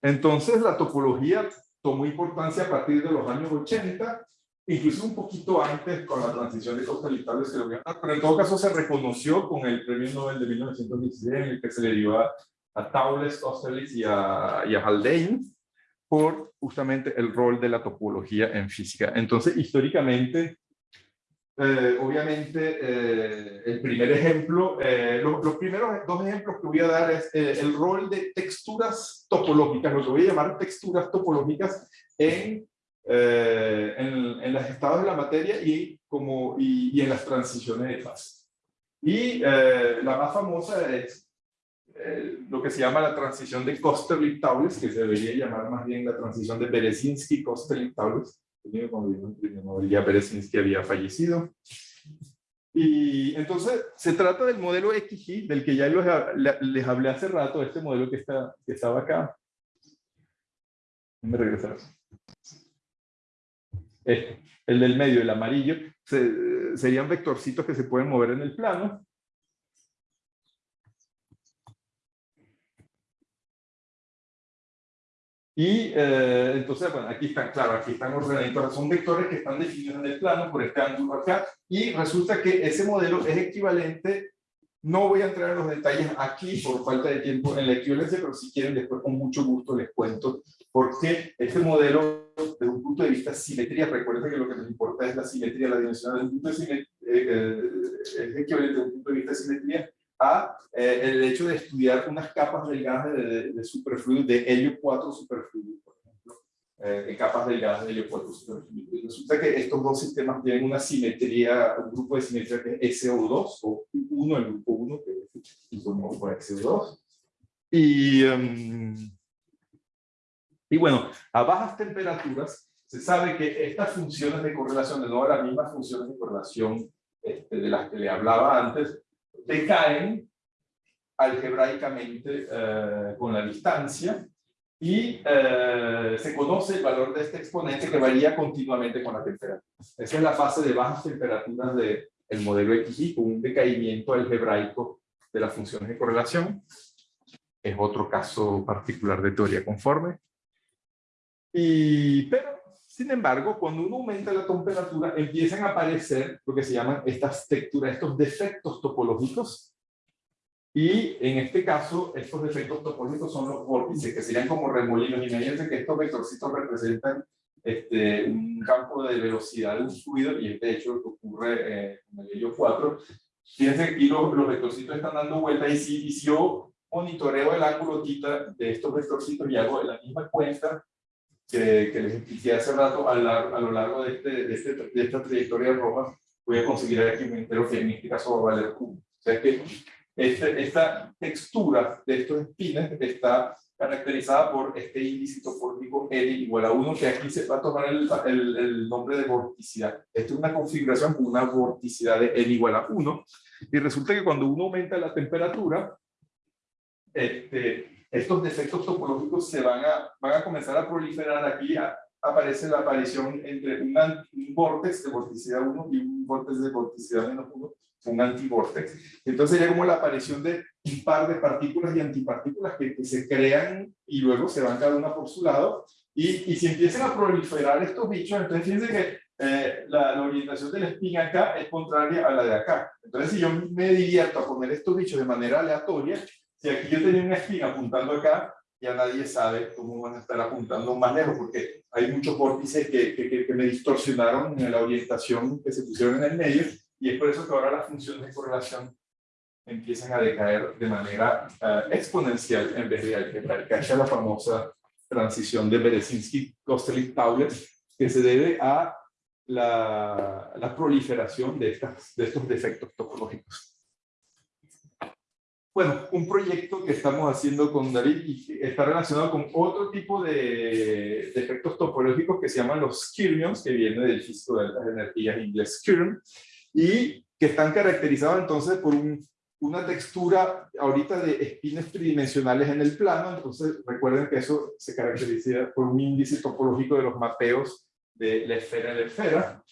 Entonces la topología tomó importancia a partir de los años 80, incluso un poquito antes con la transición de costalitales que lo voy a dar, pero en todo caso se reconoció con el premio Nobel de 1916 en el que se le dio a, a Taules, y a, y a Haldane, por justamente el rol de la topología en física. Entonces, históricamente, eh, obviamente, eh, el primer ejemplo, eh, los, primeros dos ejemplos que voy a dar es el rol de texturas topológicas, lo que voy a llamar texturas topológicas en, en, en los estados de la materia y, como, y, en las transiciones de fase. Y la más famosa es lo que se llama la transición de Kosterlitz-Taules, que se debería llamar más bien la transición de Berezinski-Kosterlitz-Taules, cuando ya Berezinski había fallecido. Y entonces se trata del modelo XY, del que ya les, hablé hace rato, este modelo que, está, que estaba acá. Me regresar. Este, el del medio, el amarillo, serían vectorcitos que se pueden mover en el plano. Y eh, entonces, bueno, aquí están, claro, aquí están ordenaditos, son vectores que están definidos en el plano por este ángulo acá, y resulta que ese modelo es equivalente, no voy a entrar en los detalles aquí por falta de tiempo en la equivalencia, pero si quieren después con mucho gusto les cuento porque este modelo desde un punto de vista simetría, recuerden que lo que nos importa es la simetría, la dimensión desde un punto de simetría, eh, eh, es equivalente desde un punto de vista de simetría a eh, el hecho de estudiar unas capas delgadas de, de, superfluido, de helio 4 superfluido, por ejemplo, eh, de capas delgadas de helio 4 superfluido. Y resulta que estos dos sistemas tienen una simetría, un grupo de simetría que es SO2, o 1, el grupo 1, que es por SO2. Y, um, y bueno, a bajas temperaturas, se sabe que estas funciones de correlación, de nuevo las mismas funciones de correlación este, de las que le hablaba antes, decaen algebraicamente eh, con la distancia y eh, se conoce el valor de este exponente que varía continuamente con la temperatura. Esa es la fase de bajas temperaturas del el modelo XY con un decaimiento algebraico de las funciones de correlación. Es otro caso particular de teoría conforme. Y, pero sin embargo, cuando uno aumenta la temperatura, empiezan a aparecer lo que se llaman estas texturas, estos defectos topológicos. Y en este caso, estos defectos topológicos son los vórtices, que serían como remolinos. Imagínense que estos vectorcitos representan este, un campo de velocidad de un fluido, y de hecho ocurre eh, con el helio 4. Fíjense aquí los, los vectorcitos están dando vueltas, y si, y si yo monitoreo el ángulo tita de estos vectorcitos y hago la misma cuenta que, que les expliqué hace rato, a, la- a lo largo de, este, de, este- de esta trayectoria roja, voy a conseguir aquí un entero que en este caso va a valer. O sea que este- esta textura de estos espines está caracterizada por este índice topológico N igual a 1, que aquí se va a tomar el, el, el nombre de vorticidad. Esta es una configuración con una vorticidad de N igual a 1, y resulta que cuando uno aumenta la temperatura, este, estos defectos topológicos se van a, van a comenzar a proliferar aquí, a- aparece la aparición entre un, un vórtex de vorticidad 1 y un vórtex de vorticidad menos 1, un antivórtex. Entonces sería como la aparición de un par de partículas y antipartículas que, que se crean y luego se van cada una por su lado. Y, y si empiezan a proliferar estos bichos, entonces fíjense que eh, la, la orientación del spin acá es contraria a la de acá. Entonces si yo me divierto a poner estos bichos de manera aleatoria, si aquí yo tenía una spin apuntando acá, ya nadie sabe cómo van a estar apuntando más lejos, porque hay muchos vórtices que, que, que- me distorsionaron en la orientación que se pusieron en el medio, y es por eso que ahora las funciones de correlación empiezan a decaer de manera ah, exponencial en vez de algebraica. Que es la famosa transición de Berezinski, Kostelik, Tauler, que se debe a la, la proliferación de, estas, de estos defectos topológicos. Bueno, un proyecto que estamos haciendo con David y está relacionado con otro tipo de defectos topológicos que se llaman los skirmions, que viene del físico de altas energías inglés skirm, y que están caracterizados entonces por un- una textura ahorita de espines tridimensionales en el plano, entonces recuerden que eso se caracteriza por un índice topológico de los mapeos de la esfera de la esfera,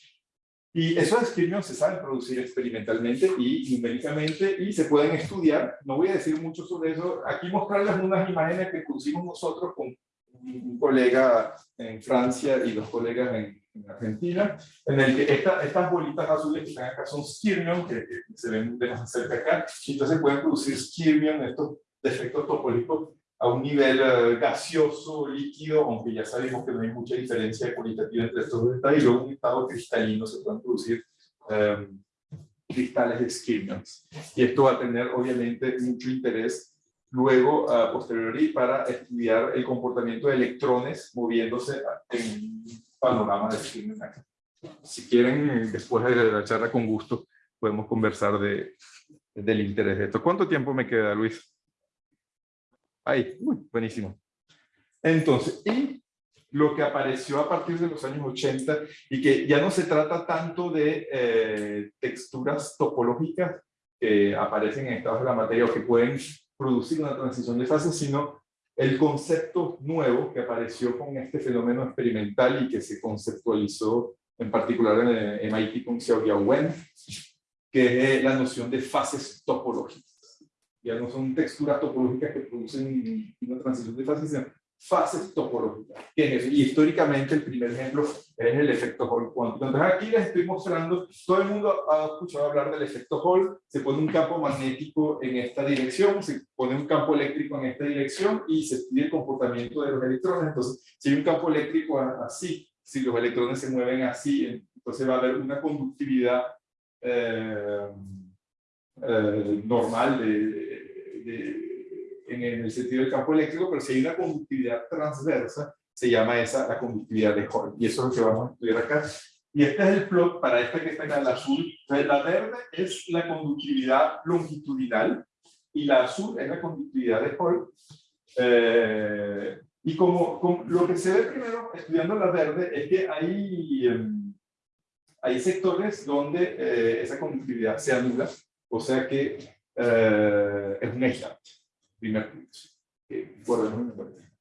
y esos skirmions se saben producir experimentalmente y numéricamente y se pueden estudiar. No voy a decir mucho sobre eso. Aquí mostrarles unas imágenes que pusimos nosotros con un colega en Francia y dos colegas en, en Argentina, en el que esta- estas bolitas azules que están acá son skirmions, que, que se ven de más cerca acá, y entonces pueden producir skirmion, estos defectos topológicos a un nivel eh, gaseoso, líquido, aunque ya sabemos que no hay mucha diferencia cualitativa entre estos dos estados, y luego un estado cristalino se pueden producir eh, cristales de skirmions. Y esto va a tener obviamente mucho interés luego, a posteriori, para estudiar el comportamiento de electrones moviéndose en panorama de skirmions. Si quieren, después de la charla con gusto, podemos conversar de, del interés de esto. ¿Cuánto tiempo me queda, Luis? Ahí, uy, buenísimo. Entonces, y lo que apareció a partir de los años 80 y que ya no se trata tanto de eh, texturas topológicas que aparecen en estados de la materia o que pueden producir una transición de fase, sino el concepto nuevo que apareció con este fenómeno experimental y que se conceptualizó en particular en el MIT con Xiaoyao Wen, que es la noción de fases topológicas ya no son texturas topológicas que producen una transición de fases, sino fases topológicas. ¿Qué es eso? Y históricamente el primer ejemplo es el efecto Hall cuántico. Entonces aquí les estoy mostrando, todo el mundo ha escuchado hablar del efecto Hall, se pone un campo magnético en esta dirección, se pone un campo eléctrico en esta dirección y se estudia el comportamiento de los electrones. Entonces, si hay un campo eléctrico así, si los electrones se mueven así, entonces va a haber una conductividad eh, eh, normal de, de- en el sentido del campo eléctrico, pero si hay una conductividad transversa, se llama esa la conductividad de Hall. Y eso es lo que vamos a estudiar acá. Y este es el plot para esta que está acá, la azul. Entonces, la verde es la conductividad longitudinal y la azul es la conductividad de Hall. Eh, y como, como lo que se ve primero estudiando la verde es que hay, em, hay sectores donde eh, esa conductividad se anula, o sea que eh, es un aislante, primer punto. Eh.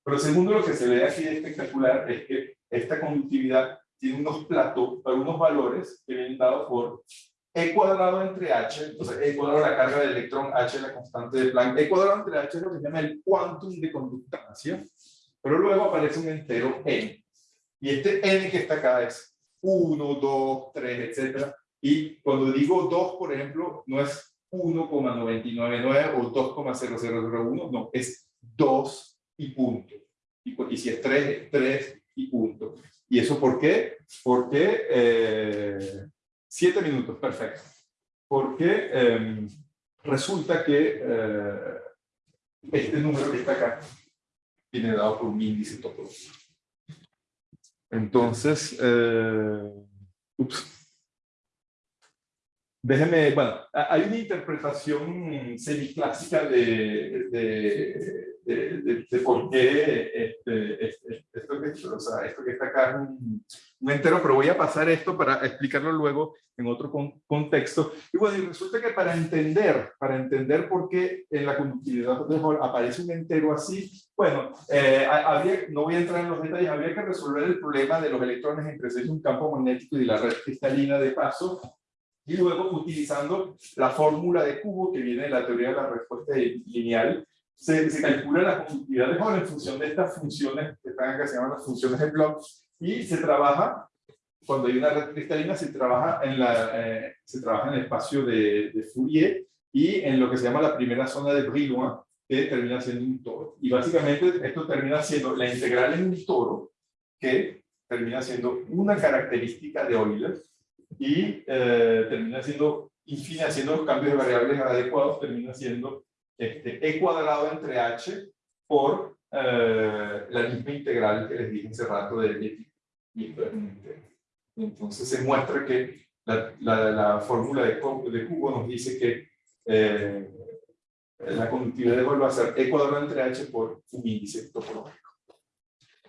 Pero segundo, lo que se ve aquí espectacular es que esta conductividad tiene unos platos, unos valores que vienen dados por E cuadrado entre H, entonces E cuadrado la carga del electrón, H la constante de Planck, E cuadrado entre H es lo que se llama el quantum de conductancia, pero luego aparece un entero N. Y este N que está acá es 1, 2, 3, etc. Y cuando digo 2, por ejemplo, no es 1,999 o 2,0001, no, es 2 y punto. Y, y si es 3, es 3 y punto. ¿Y eso por qué? Porque, eh, siete minutos, perfecto. Porque eh, resulta que eh, este número que está acá viene dado por un índice topológico. Entonces, eh, ups. Déjeme, bueno, hay una interpretación semiclásica de, de, de, de, por qué este, este, esto, que, o sea, esto que está acá es un, un, entero, pero voy a pasar esto para explicarlo luego en otro con, contexto. Y bueno, y resulta que para entender, para entender por qué en la conductividad de Hall aparece un entero así, bueno, eh, no voy a entrar en los detalles, habría que resolver el problema de los electrones en presencia de un campo magnético y la red cristalina de paso, y luego utilizando la fórmula de cubo que viene de la teoría de la respuesta lineal, se, se calcula la conductividad de Hall en función de estas funciones que están acá, se llaman las funciones de Bloch, y se trabaja, cuando hay una red cristalina, se trabaja en, la, eh, se trabaja en el espacio de, de, Fourier y en lo que se llama la primera zona de Brillouin, que termina siendo un toro. Y básicamente esto termina siendo la integral en un toro, que termina siendo una característica de Euler, y eh, termina siendo, infine, haciendo los cambios de variables adecuados, termina siendo este, e cuadrado entre h por eh, la misma integral que les dije hace rato de y Entonces se muestra que la, la, la fórmula de, de, cubo nos dice que eh, la conductividad de Hall va a ser e cuadrado entre h por un índice topológico.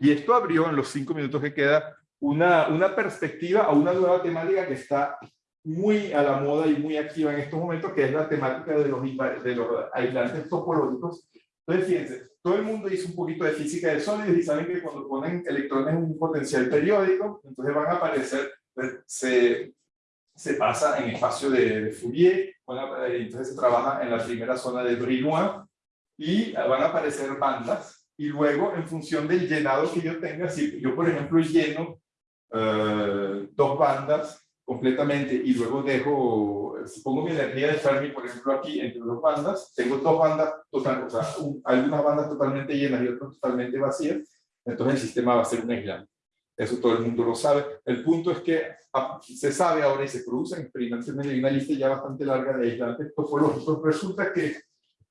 Y esto abrió en los cinco minutos que queda una, una perspectiva a una nueva temática que está muy a la moda y muy activa en estos momentos, que es la temática de los, de los aislantes topológicos. Entonces, fíjense, todo el mundo hizo un poquito de física de sólidos y saben que cuando ponen electrones en un potencial periódico, entonces van a aparecer, se, se pasa en espacio de, Fourier, entonces se trabaja en la primera zona de Brillouin, y van a aparecer bandas, y luego en función del llenado que yo tenga, si yo por ejemplo lleno uh, dos bandas completamente y luego dejo, pongo mi energía de Fermi, por ejemplo, aquí entre dos bandas, tengo dos bandas, o sea, un, algunas bandas totalmente llenas y otras totalmente vacías, entonces el sistema va a ser un aislante. Eso todo el mundo lo sabe. El punto es que ah, se sabe ahora y se producen experimentalmente, hay una lista ya bastante larga de aislantes topológicos. Resulta que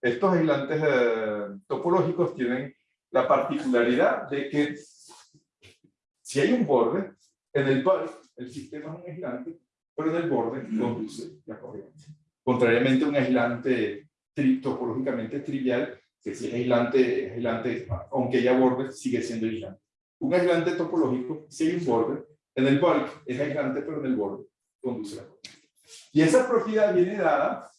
estos aislantes eh, topológicos tienen la particularidad de que si hay un borde, en el cual el sistema es un aislante, pero en el borde conduce la corriente. Contrariamente a un aislante tri topológicamente trivial, que si es aislante, es aislante, aunque haya borde, sigue siendo aislante. Un aislante topológico, si hay un borde, en el bulk es aislante, pero en el borde conduce la corriente. Y esa propiedad viene dada,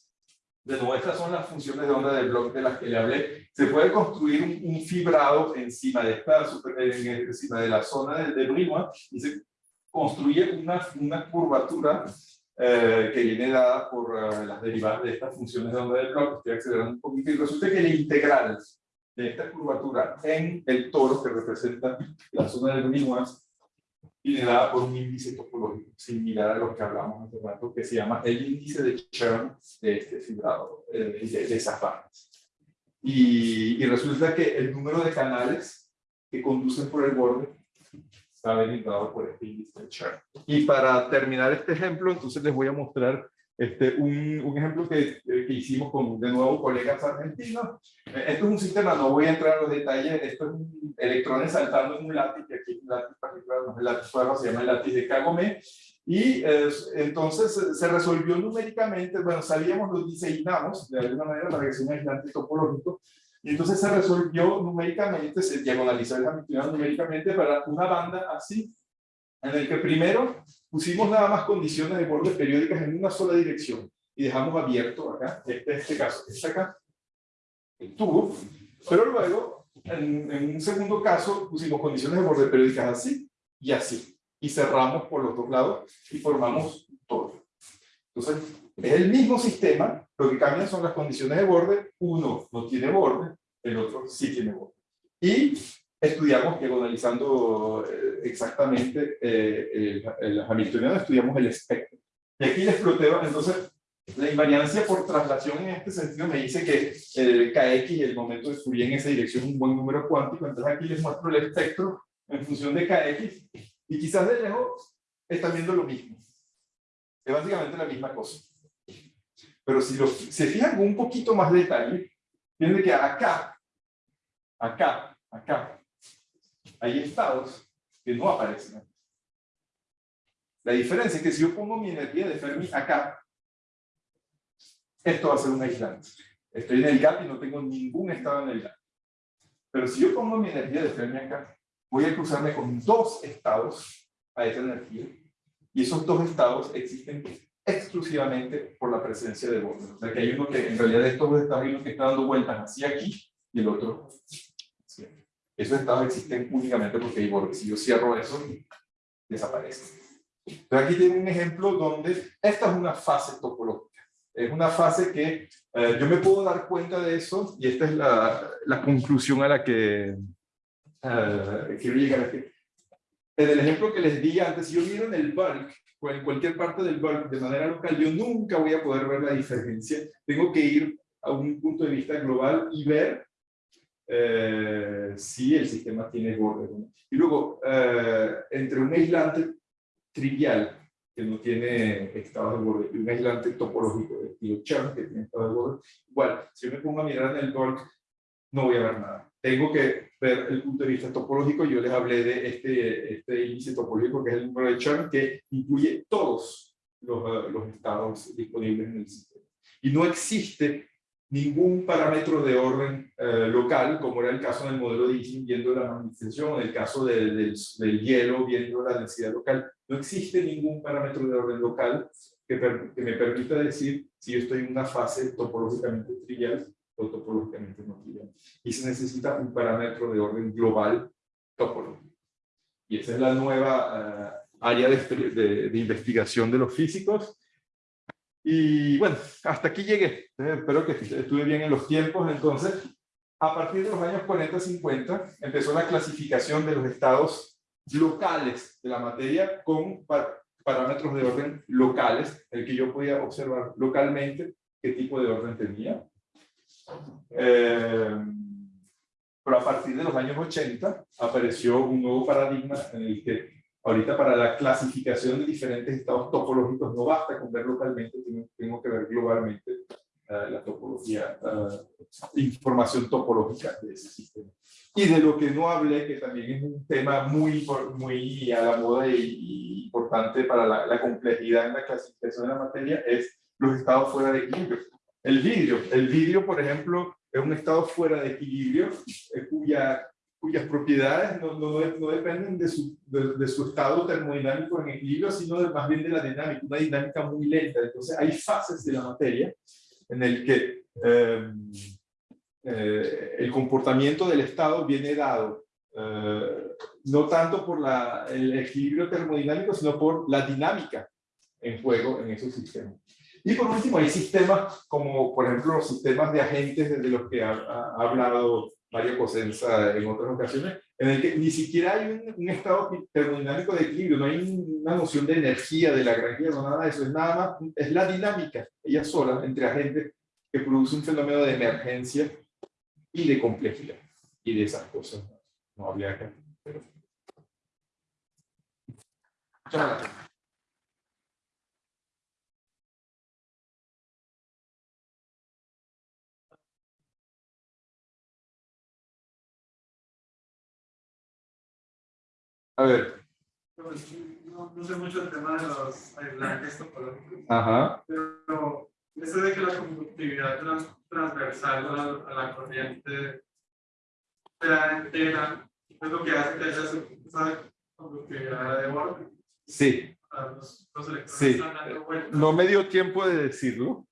de nuevo, estas son las funciones de onda del bloque de las que le hablé, se puede construir un, un fibrado encima de esta, encima de la zona de, de y se construye una, una curvatura eh, que viene dada por uh, las derivadas de estas funciones de onda del bloque. Estoy acelerando un poquito y resulta que la integral de esta curvatura en el toro que representa la zona del Brinois viene dada por un índice topológico similar a lo que hablamos hace rato, que se llama el índice de Chern de este fibrado, eh, de, de, esas bandas. Y resulta que el número de canales que conducen por el borde está delimitado por este índice de Chern. Y para terminar este ejemplo, entonces les voy a mostrar este, un, un ejemplo que, eh, que, hicimos con, de nuevo, colegas argentinos. Eh, esto es un sistema, no voy a entrar a los detalles, esto es un, electrones saltando en un lápiz, que aquí es un lápiz particular, no es el lápiz fuego, se llama el lápiz de Kagome, y eh, entonces se resolvió numéricamente, bueno, sabíamos, lo diseñamos de alguna manera para que sea un aislante topológico, y entonces se resolvió numéricamente, se diagonalizó el Hamiltoniano numéricamente para una banda así, en el que primero pusimos nada más condiciones de borde periódicas en una sola dirección y dejamos abierto acá, este, este caso, este acá, el tubo, pero luego en, en, un segundo caso pusimos condiciones de borde periódicas así y así, y cerramos por los dos lados y formamos todo. Entonces, es el mismo sistema, lo que cambian son las condiciones de borde. Uno no tiene borde, el otro sí tiene borde. Y estudiamos, diagonalizando eh, exactamente eh, el, el hamiltoniano, estudiamos el espectro. Y aquí les ploteo, entonces, la invariancia por traslación en este sentido me dice que el kx y el momento de Fourier en esa dirección es un buen número cuántico, entonces aquí les muestro el espectro en función de kx, y quizás de lejos están viendo lo mismo. Es básicamente la misma cosa. Pero si lo, se fijan con un poquito más de detalle, tienen que acá, acá, acá, hay estados que no aparecen. La diferencia es que si yo pongo mi energía de Fermi acá, esto va a ser un aislante. Estoy en el gap y no tengo ningún estado en el gap. Pero si yo pongo mi energía de Fermi acá, voy a cruzarme con dos estados a esa energía. Y esos dos estados existen exclusivamente por la presencia de borde. O sea que hay uno que, en realidad, estos dos estados, hay uno que está dando vueltas hacia aquí y el otro aquí. Esos estados existen únicamente porque hay bordes. Si yo cierro eso, desaparece. Entonces aquí tiene un ejemplo donde esta es una fase topológica. Es una fase que eh, yo me puedo dar cuenta de eso y esta es la, la conclusión a la que uh, quiero llegar aquí. En el ejemplo que les di antes, si yo miro en el bulk, en cualquier parte del de manera local, yo nunca voy a poder ver la diferencia. Tengo que ir a un punto de vista global y ver eh, si el sistema tiene borde. Y luego, eh, entre un aislante trivial que no tiene estado de borde y un aislante topológico de estilo Chern que tiene estado de borde, igual, si yo me pongo a mirar en el bulk, no voy a ver nada. Tengo que ver el punto de vista topológico. Yo les hablé de este, este índice topológico que es el número de Chern que incluye todos los, uh, los estados disponibles en el sistema. Y no existe ningún parámetro de orden eh, local, como era el caso en el modelo de Ising, viendo la magnetización, en el caso de, del, del, hielo, viendo la densidad local. No existe ningún parámetro de orden local que, per, que me permita decir si yo estoy en una fase topológicamente trivial topológicamente no trivial. Y se necesita un parámetro de orden global topológico. Y esa es la nueva uh, área de, de, de investigación de los físicos, y bueno, hasta aquí llegué. Eh, espero que estuve bien en los tiempos. Entonces, a partir de los años 40-50, empezó la clasificación de los estados locales de la materia con parámetros de orden locales, el que yo podía observar localmente qué tipo de orden tenía. Eh, pero a partir de los años 80 apareció un nuevo paradigma en el que Ahorita para la clasificación de diferentes estados topológicos no basta con ver localmente, tengo, que ver globalmente uh, la topología, uh, información topológica de ese sistema. Y de lo que no hablé, que también es un tema muy, muy a la moda y importante para la, la, complejidad en la clasificación de la materia, es los estados fuera de equilibrio. El vidrio, el vidrio, por ejemplo, es un estado fuera de equilibrio, eh, cuya cuyas propiedades no, no, no dependen de su, de, de, su estado termodinámico en equilibrio, sino de, más bien de la dinámica, una dinámica muy lenta. Entonces hay fases de la materia en el que eh, eh, el comportamiento del estado viene dado eh, no tanto por la, el equilibrio termodinámico, sino por la dinámica en juego en esos sistemas. Y por último, hay sistemas como, por ejemplo, los sistemas de agentes de los que ha, ha hablado Mario Cosenza en otras ocasiones, en el que ni siquiera hay un, un, estado termodinámico de equilibrio, no hay una noción de energía, de la granja, no nada de eso, es nada más, es la dinámica, ella sola, entre agentes, que produce un fenómeno de emergencia y de complejidad, y de esas cosas. No habría que... Pero... Muchas gracias. A ver. No, no, sé mucho el tema de los aislantes topológicos. Ajá. Pero eso de que la conductividad trans, transversal a la, a la corriente de la entera es lo que hace que haya esa conductividad de borde. Sí. Los, los sí. están dando vueltas. No me dio tiempo de decirlo,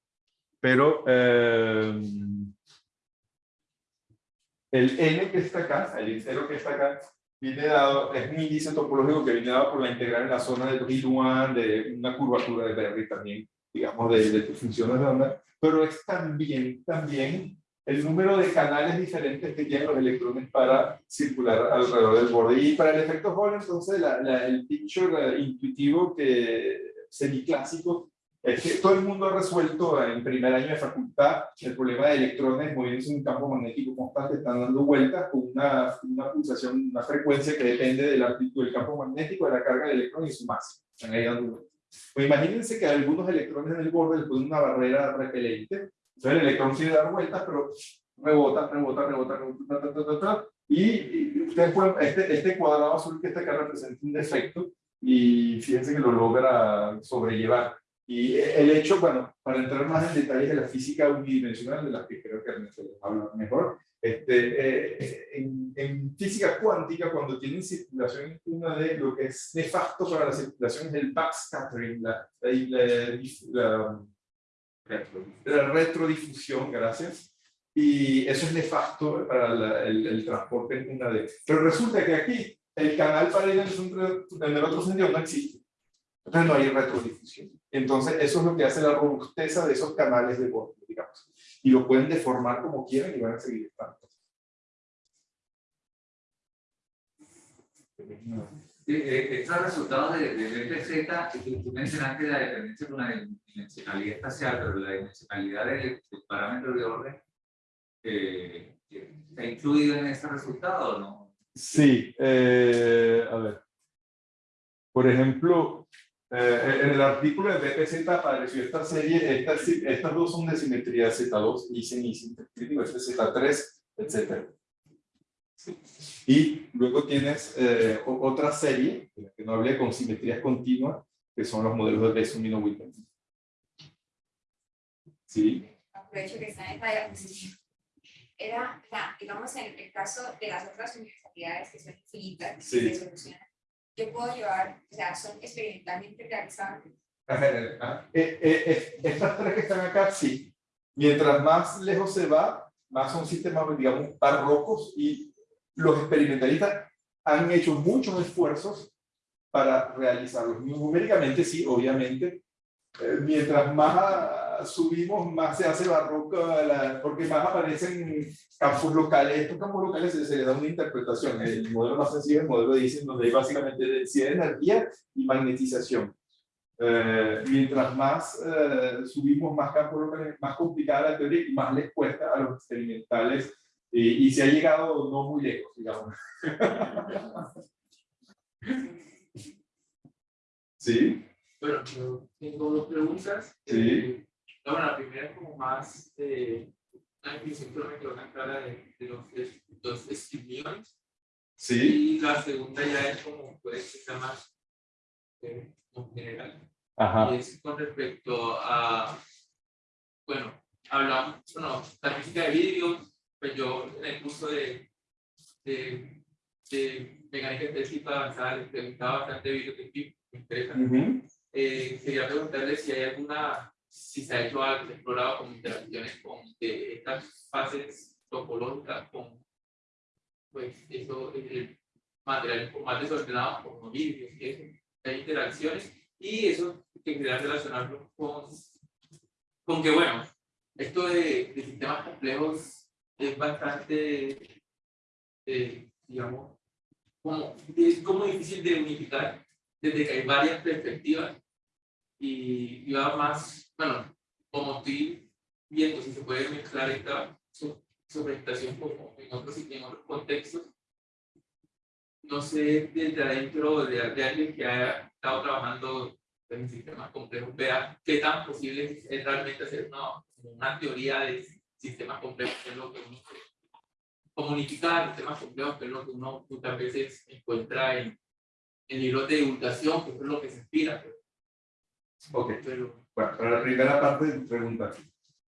pero eh, el n que está acá, el entero que está acá, viene dado, es un índice topológico que viene dado por la integral en la zona de Brillouin, de una curvatura de Berry también, digamos, de, de tus funciones de onda, pero es también, también el número de canales diferentes que tienen los electrones para circular alrededor del borde. Y para el efecto Hall, entonces, la, la, el picture intuitivo que semiclásico es que todo el mundo ha resuelto en primer año de facultad el problema de electrones moviéndose en un campo magnético constante, están dando vueltas con una, una pulsación, una frecuencia que depende de la amplitud del campo magnético, de la carga del electrón y su masa. Están ahí dando vueltas. Pues imagínense que algunos electrones en el borde les ponen una barrera repelente, entonces el electrón quiere dar vueltas, pero rebota, rebota, rebota, rebota, ta, ta, ta, ta, y ustedes pueden, este, este cuadrado azul que está acá representa un defecto y fíjense que lo logra sobrellevar. Y el hecho, bueno, para entrar más en detalles de la física unidimensional, de la que creo que Ernesto les habla mejor, este, eh, en, en, física cuántica, cuando tienen circulación, una de lo que es nefasto para la circulación es el backscattering, la, la, la, la retrodifusión, gracias. Y eso es nefasto para el, el, transporte en una D. Pero resulta que aquí el canal para ir en el otro sentido no existe. Entonces no hay retrodifusión. Entonces eso es lo que hace la robusteza de esos canales de borde, digamos. Y lo pueden deformar como quieran y van a seguir estando. Eh, estos resultados de, de BPZ, tú mencionaste la dependencia con la dimensionalidad espacial, pero la dimensionalidad del, parámetro de orden eh, ¿está incluido en este resultado no? Sí, eh, a ver. Por ejemplo, eh, en el artículo de BPZ apareció esta serie, estas, estas dos son de simetría Z2, y crítico, este Z3, etc. Y luego tienes eh, otra serie, la que no hablé, con simetrías continuas, que son los modelos de Besson Whitman. ¿Sí? Aprovecho que está en esta diapositiva. Era, digamos, en el caso de las otras universalidades que son infinitas, sí. que se solucionan, yo puedo llevar, o sea, son experimentalmente realizables. Eh, eh, eh, estas tres que están acá, sí. Mientras más lejos se va, más son sistemas, digamos, barrocos y los experimentalistas han hecho muchos esfuerzos para realizarlos. Numéricamente sí, obviamente. mientras más subimos, más se hace barroca, porque más aparecen campos locales. Estos campos locales se, se les da una interpretación. El modelo más sencillo es el modelo de Ising, donde hay básicamente densidad de energía y magnetización. Eh, mientras más eh, subimos más campos locales, más complicada la teoría y más les cuesta a los experimentales. Y, y se ha llegado no muy lejos, digamos. ¿Sí? Bueno, tengo dos preguntas. Sí. Eh, bueno, la primera es como más eh, una definición que una clara de, de los, los estímulos. Sí. Y la segunda ya es como puede ser más eh, en general. Ajá. Y es con respecto a, bueno, hablamos, bueno, la física de vidrio, pues yo en el curso de, de, de mecánica específica avanzada les preguntaba bastante de vidrio que me interesa. Uh -huh. eh, quería preguntarle si hay alguna, si se ha hecho algo, explorado con interacciones con de estas fases topológicas con, pues, eso, el material más desordenado como vidrios y hay interacciones y eso que quería relacionarlo con, con que, bueno, esto de, de sistemas complejos es bastante, eh, digamos, como, es como difícil de unificar desde que hay varias perspectivas y, y va más, bueno, como estoy viendo si se puede mezclar esta sobreestación como en otros, en otros contextos, no sé desde adentro de, de alguien que haya estado trabajando en sistemas complejos, vea qué tan posible es realmente hacer una, una teoría de sistemas complejos, que es lo que uno comunicar sistemas complejos, que es lo que uno muchas veces encuentra en, en libros de divulgación, que es lo que se inspira. Pero, ok, pero, bueno, para la primera parte de tu pregunta,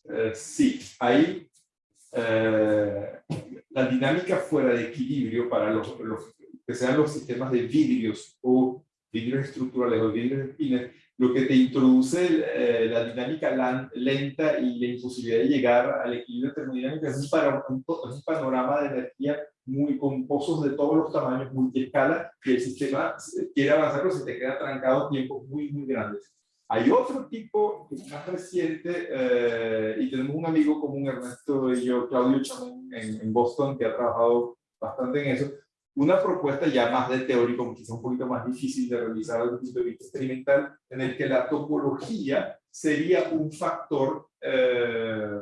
eh, sí, hay eh, la dinámica fuera de equilibrio para los, los que sean los sistemas de vidrios o vidrios estructurales o vidrios espines, lo que te introduce eh, la dinámica lenta y la imposibilidad de llegar al equilibrio termodinámico es un, para, un, un, panorama de energía muy con pozos de todos los tamaños, multiescala, que el sistema quiere avanzar, pero se te queda trancado tiempos muy, muy grandes. Hay otro tipo más reciente, eh, y tenemos un amigo común, Ernesto y yo, Claudio Chamón, en, en Boston, que ha trabajado bastante en eso, una propuesta ya más de teórico, quizá un poquito más difícil de realizar desde el punto de vista experimental, en el que la topología sería un factor eh,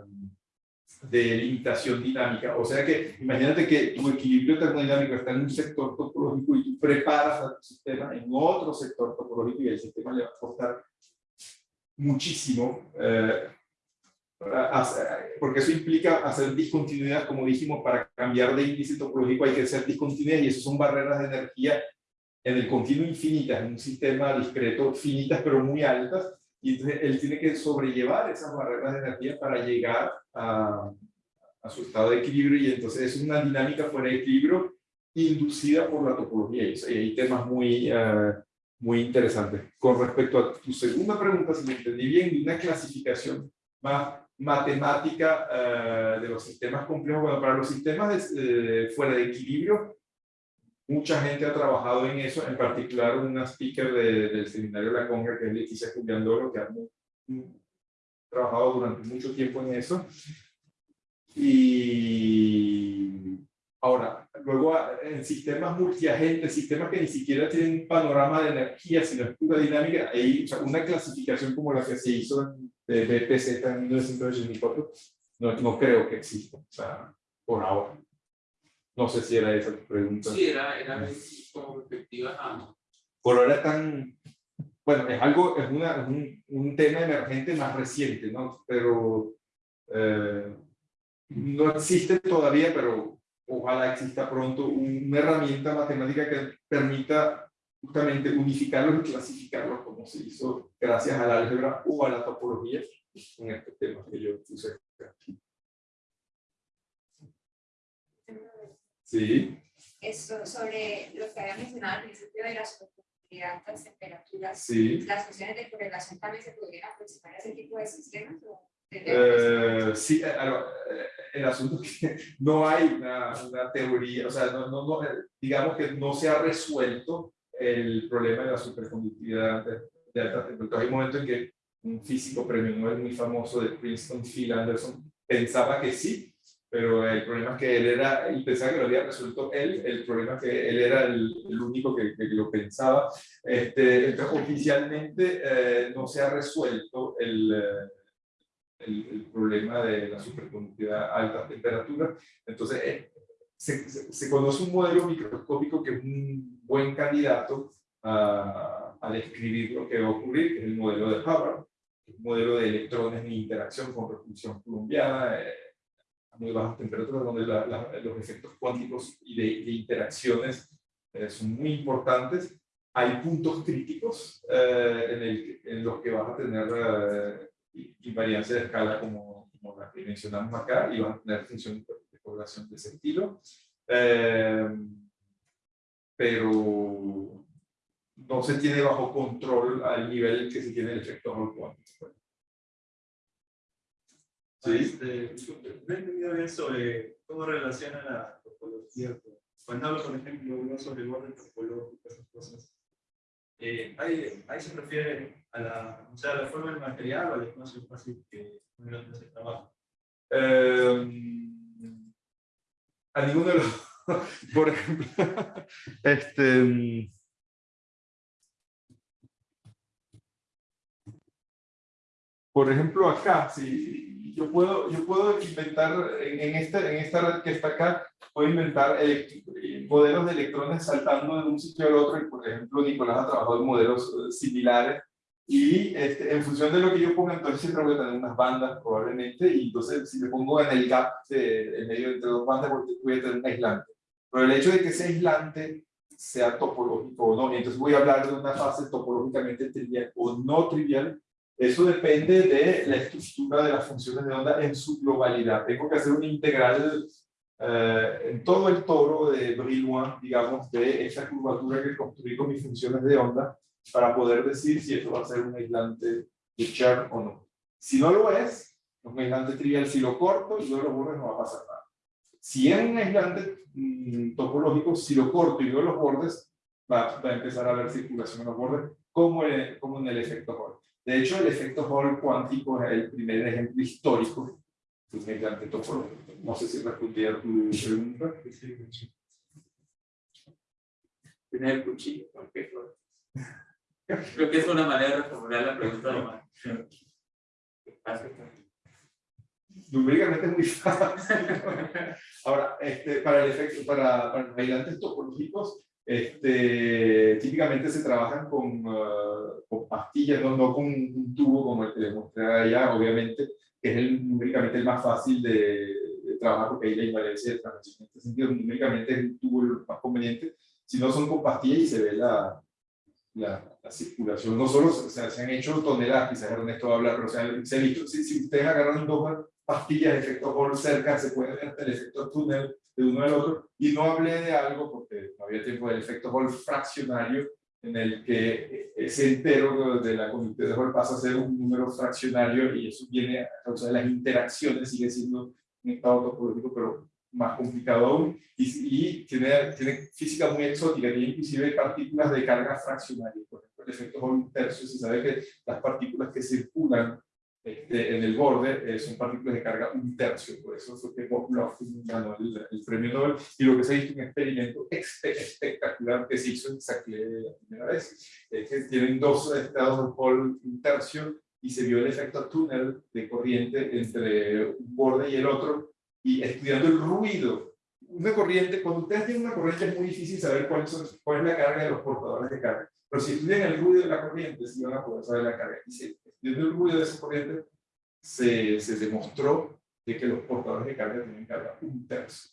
de limitación dinámica. O sea que, imagínate que tu equilibrio termodinámico está en un sector topológico y tú preparas a tu sistema en otro sector topológico y el sistema le va a costar muchísimo eh, porque eso implica hacer discontinuidad, como dijimos, para cambiar de índice topológico hay que hacer discontinuidad y eso son barreras de energía en el continuo infinitas, en un sistema discreto finitas pero muy altas, y entonces él tiene que sobrellevar esas barreras de energía para llegar a, a su estado de equilibrio y entonces es una dinámica fuera de equilibrio inducida por la topología y hay temas muy, eh, muy interesantes. Con respecto a tu segunda pregunta, si me entendí bien, una clasificación más matemática eh, de los sistemas complejos, bueno, para los sistemas de, eh, fuera de equilibrio, mucha gente ha trabajado en eso, en particular una speaker de- del seminario de la Conga, que es Leticia Culiandoro, que ha trabajado durante mucho tiempo en eso. Y ahora, luego ah, en sistemas multiagentes, sistemas que ni siquiera tienen un panorama de energía, sino es pura dinámica, hay o sea, una clasificación como la que se hizo en de BPZ en 1984, no, no creo que exista, o sea, por ahora. No sé si era esa tu pregunta. Sí, era, era como perspectiva a Por ahora tan, bueno, es algo, es, una, es un, un tema emergente más reciente, ¿no? Pero eh, no existe todavía, pero ojalá exista pronto una herramienta matemática que permita justamente unificarlos y clasificarlos como se hizo gracias al álgebra o a la topología en este tema que yo puse. Sí, Esto sobre lo que había mencionado al principio de la superconductividad a altas temperaturas, sí. las cuestiones de correlación también se podrían aproximar a ese tipo de sistemas. ¿O Eh, sí, eh, alors, eh, el asunto es que no hay una, una teoría, o sea, no, no, no, digamos que no se ha resuelto el problema de la superconductividad de, de alta temperatura. Hay un momento en que un físico premio Nobel muy famoso de Princeton, Phil Anderson, pensaba que sí, pero el problema es que él era, y pensaba que lo había resuelto él, el problema es que él era el, el único que, que, lo pensaba. Este, entonces, oficialmente eh, no se ha resuelto el, el, el, problema de la superconductividad a altas temperaturas. Entonces, eh, se, se, se, conoce un modelo microscópico que es un buen candidato a, a describir lo que va a ocurrir, que es el modelo de Hubbard, un modelo de electrones en interacción con repulsión colombiana, eh, a muy bajas temperaturas, donde la, la, los efectos cuánticos y de, de interacciones eh, son muy importantes. Hay puntos críticos eh, en, el, en, los que vas a tener eh, invariancia de escala como, como, la que mencionamos acá y vas a tener funciones de población de ese estilo. Eh, pero no se tiene bajo control al nivel que se tiene el efecto Hall. Sí. Este, no he entendido bien sobre cómo relaciona la topología. Cuando hablo, por ejemplo, sobre el orden topológico, esas cosas, eh, ahí, se refiere a la, o sea, la forma del material o al espacio fácil que uno se trabaja. Eh, a ninguno de los, por ejemplo, este, por ejemplo acá, si yo puedo, yo puedo inventar en, en, esta, en esta red que está acá, puedo inventar modelos de electrones saltando de un sitio al otro, y por ejemplo Nicolás ha trabajado en modelos similares, y este, en función de lo que yo ponga, entonces siempre voy a tener unas bandas probablemente, y entonces si me pongo en el gap en medio entre dos bandas, voy a tener un aislante. Pero el hecho de que ese aislante sea topológico o no, y entonces voy a hablar de una fase topológicamente trivial o no trivial, eso depende de la estructura de las funciones de onda en su globalidad. Tengo que hacer una integral eh, en todo el toro de Brillouin, digamos, de esa curvatura que construí con mis funciones de onda para poder decir si esto va a ser un aislante de Chern o no. Si no lo es, es un aislante trivial. Si lo corto y no lo borro, no va a pasar nada. Si es un aislante mmm, topológico, si lo corto y no los bordes, va, va, a empezar a haber circulación en los bordes, como, el, como en el efecto Hall. De hecho, el efecto Hall cuántico es el primer ejemplo histórico un aislante topológico. No sé si respondí a tu pregunta. Tener el cuchillo. Okay. Creo que es una manera de reformular la pregunta. numéricamente es muy fácil. Ahora, este, para el efecto, para, para los aislantes topológicos, este, típicamente se trabajan con, uh, con pastillas, no, no con un tubo como el que les mostré allá, obviamente, que es el, numéricamente el más fácil de, de trabajar porque ahí la invalencia de transmisión en este sentido numéricamente es el tubo más conveniente, si no son con pastillas y se ve la, la, la circulación, no solo o sea, se han hecho toneladas, quizás Ernesto va a hablar, pero o sea, se ha visto, si, si ustedes agarran dos pastillas de efecto Hall cerca, se puede ver hasta el efecto túnel de uno al otro, y no hablé de algo, porque no había tiempo del efecto Hall fraccionario, en el que ese entero de la conducta de Hall pasa a ser un número fraccionario, y eso viene a causa de las interacciones, sigue siendo un estado topológico, pero más complicado aún, y, y tiene, tiene física muy exótica, tiene inclusive partículas de carga fraccionaria, por ejemplo, el efecto Hall tercio, se sabe que las partículas que circulan este, en el borde eh, son partículas de carga un tercio, por eso fue que Bob ganó el, el, premio Nobel, y lo que se ha visto un experimento espectacular que se hizo en la primera vez, es que tienen dos estados de Hall un tercio, y se vio el efecto túnel de corriente entre un borde y el otro, y estudiando el ruido. Una corriente, cuando ustedes tienen una corriente es muy difícil saber cuál, son, cuál es la carga de los portadores de carga, pero si estudian el ruido de la corriente, sí van a poder saber la carga. Y si estudiando el ruido de esa corriente, se, se demostró de que los portadores de carga tienen carga un tercio.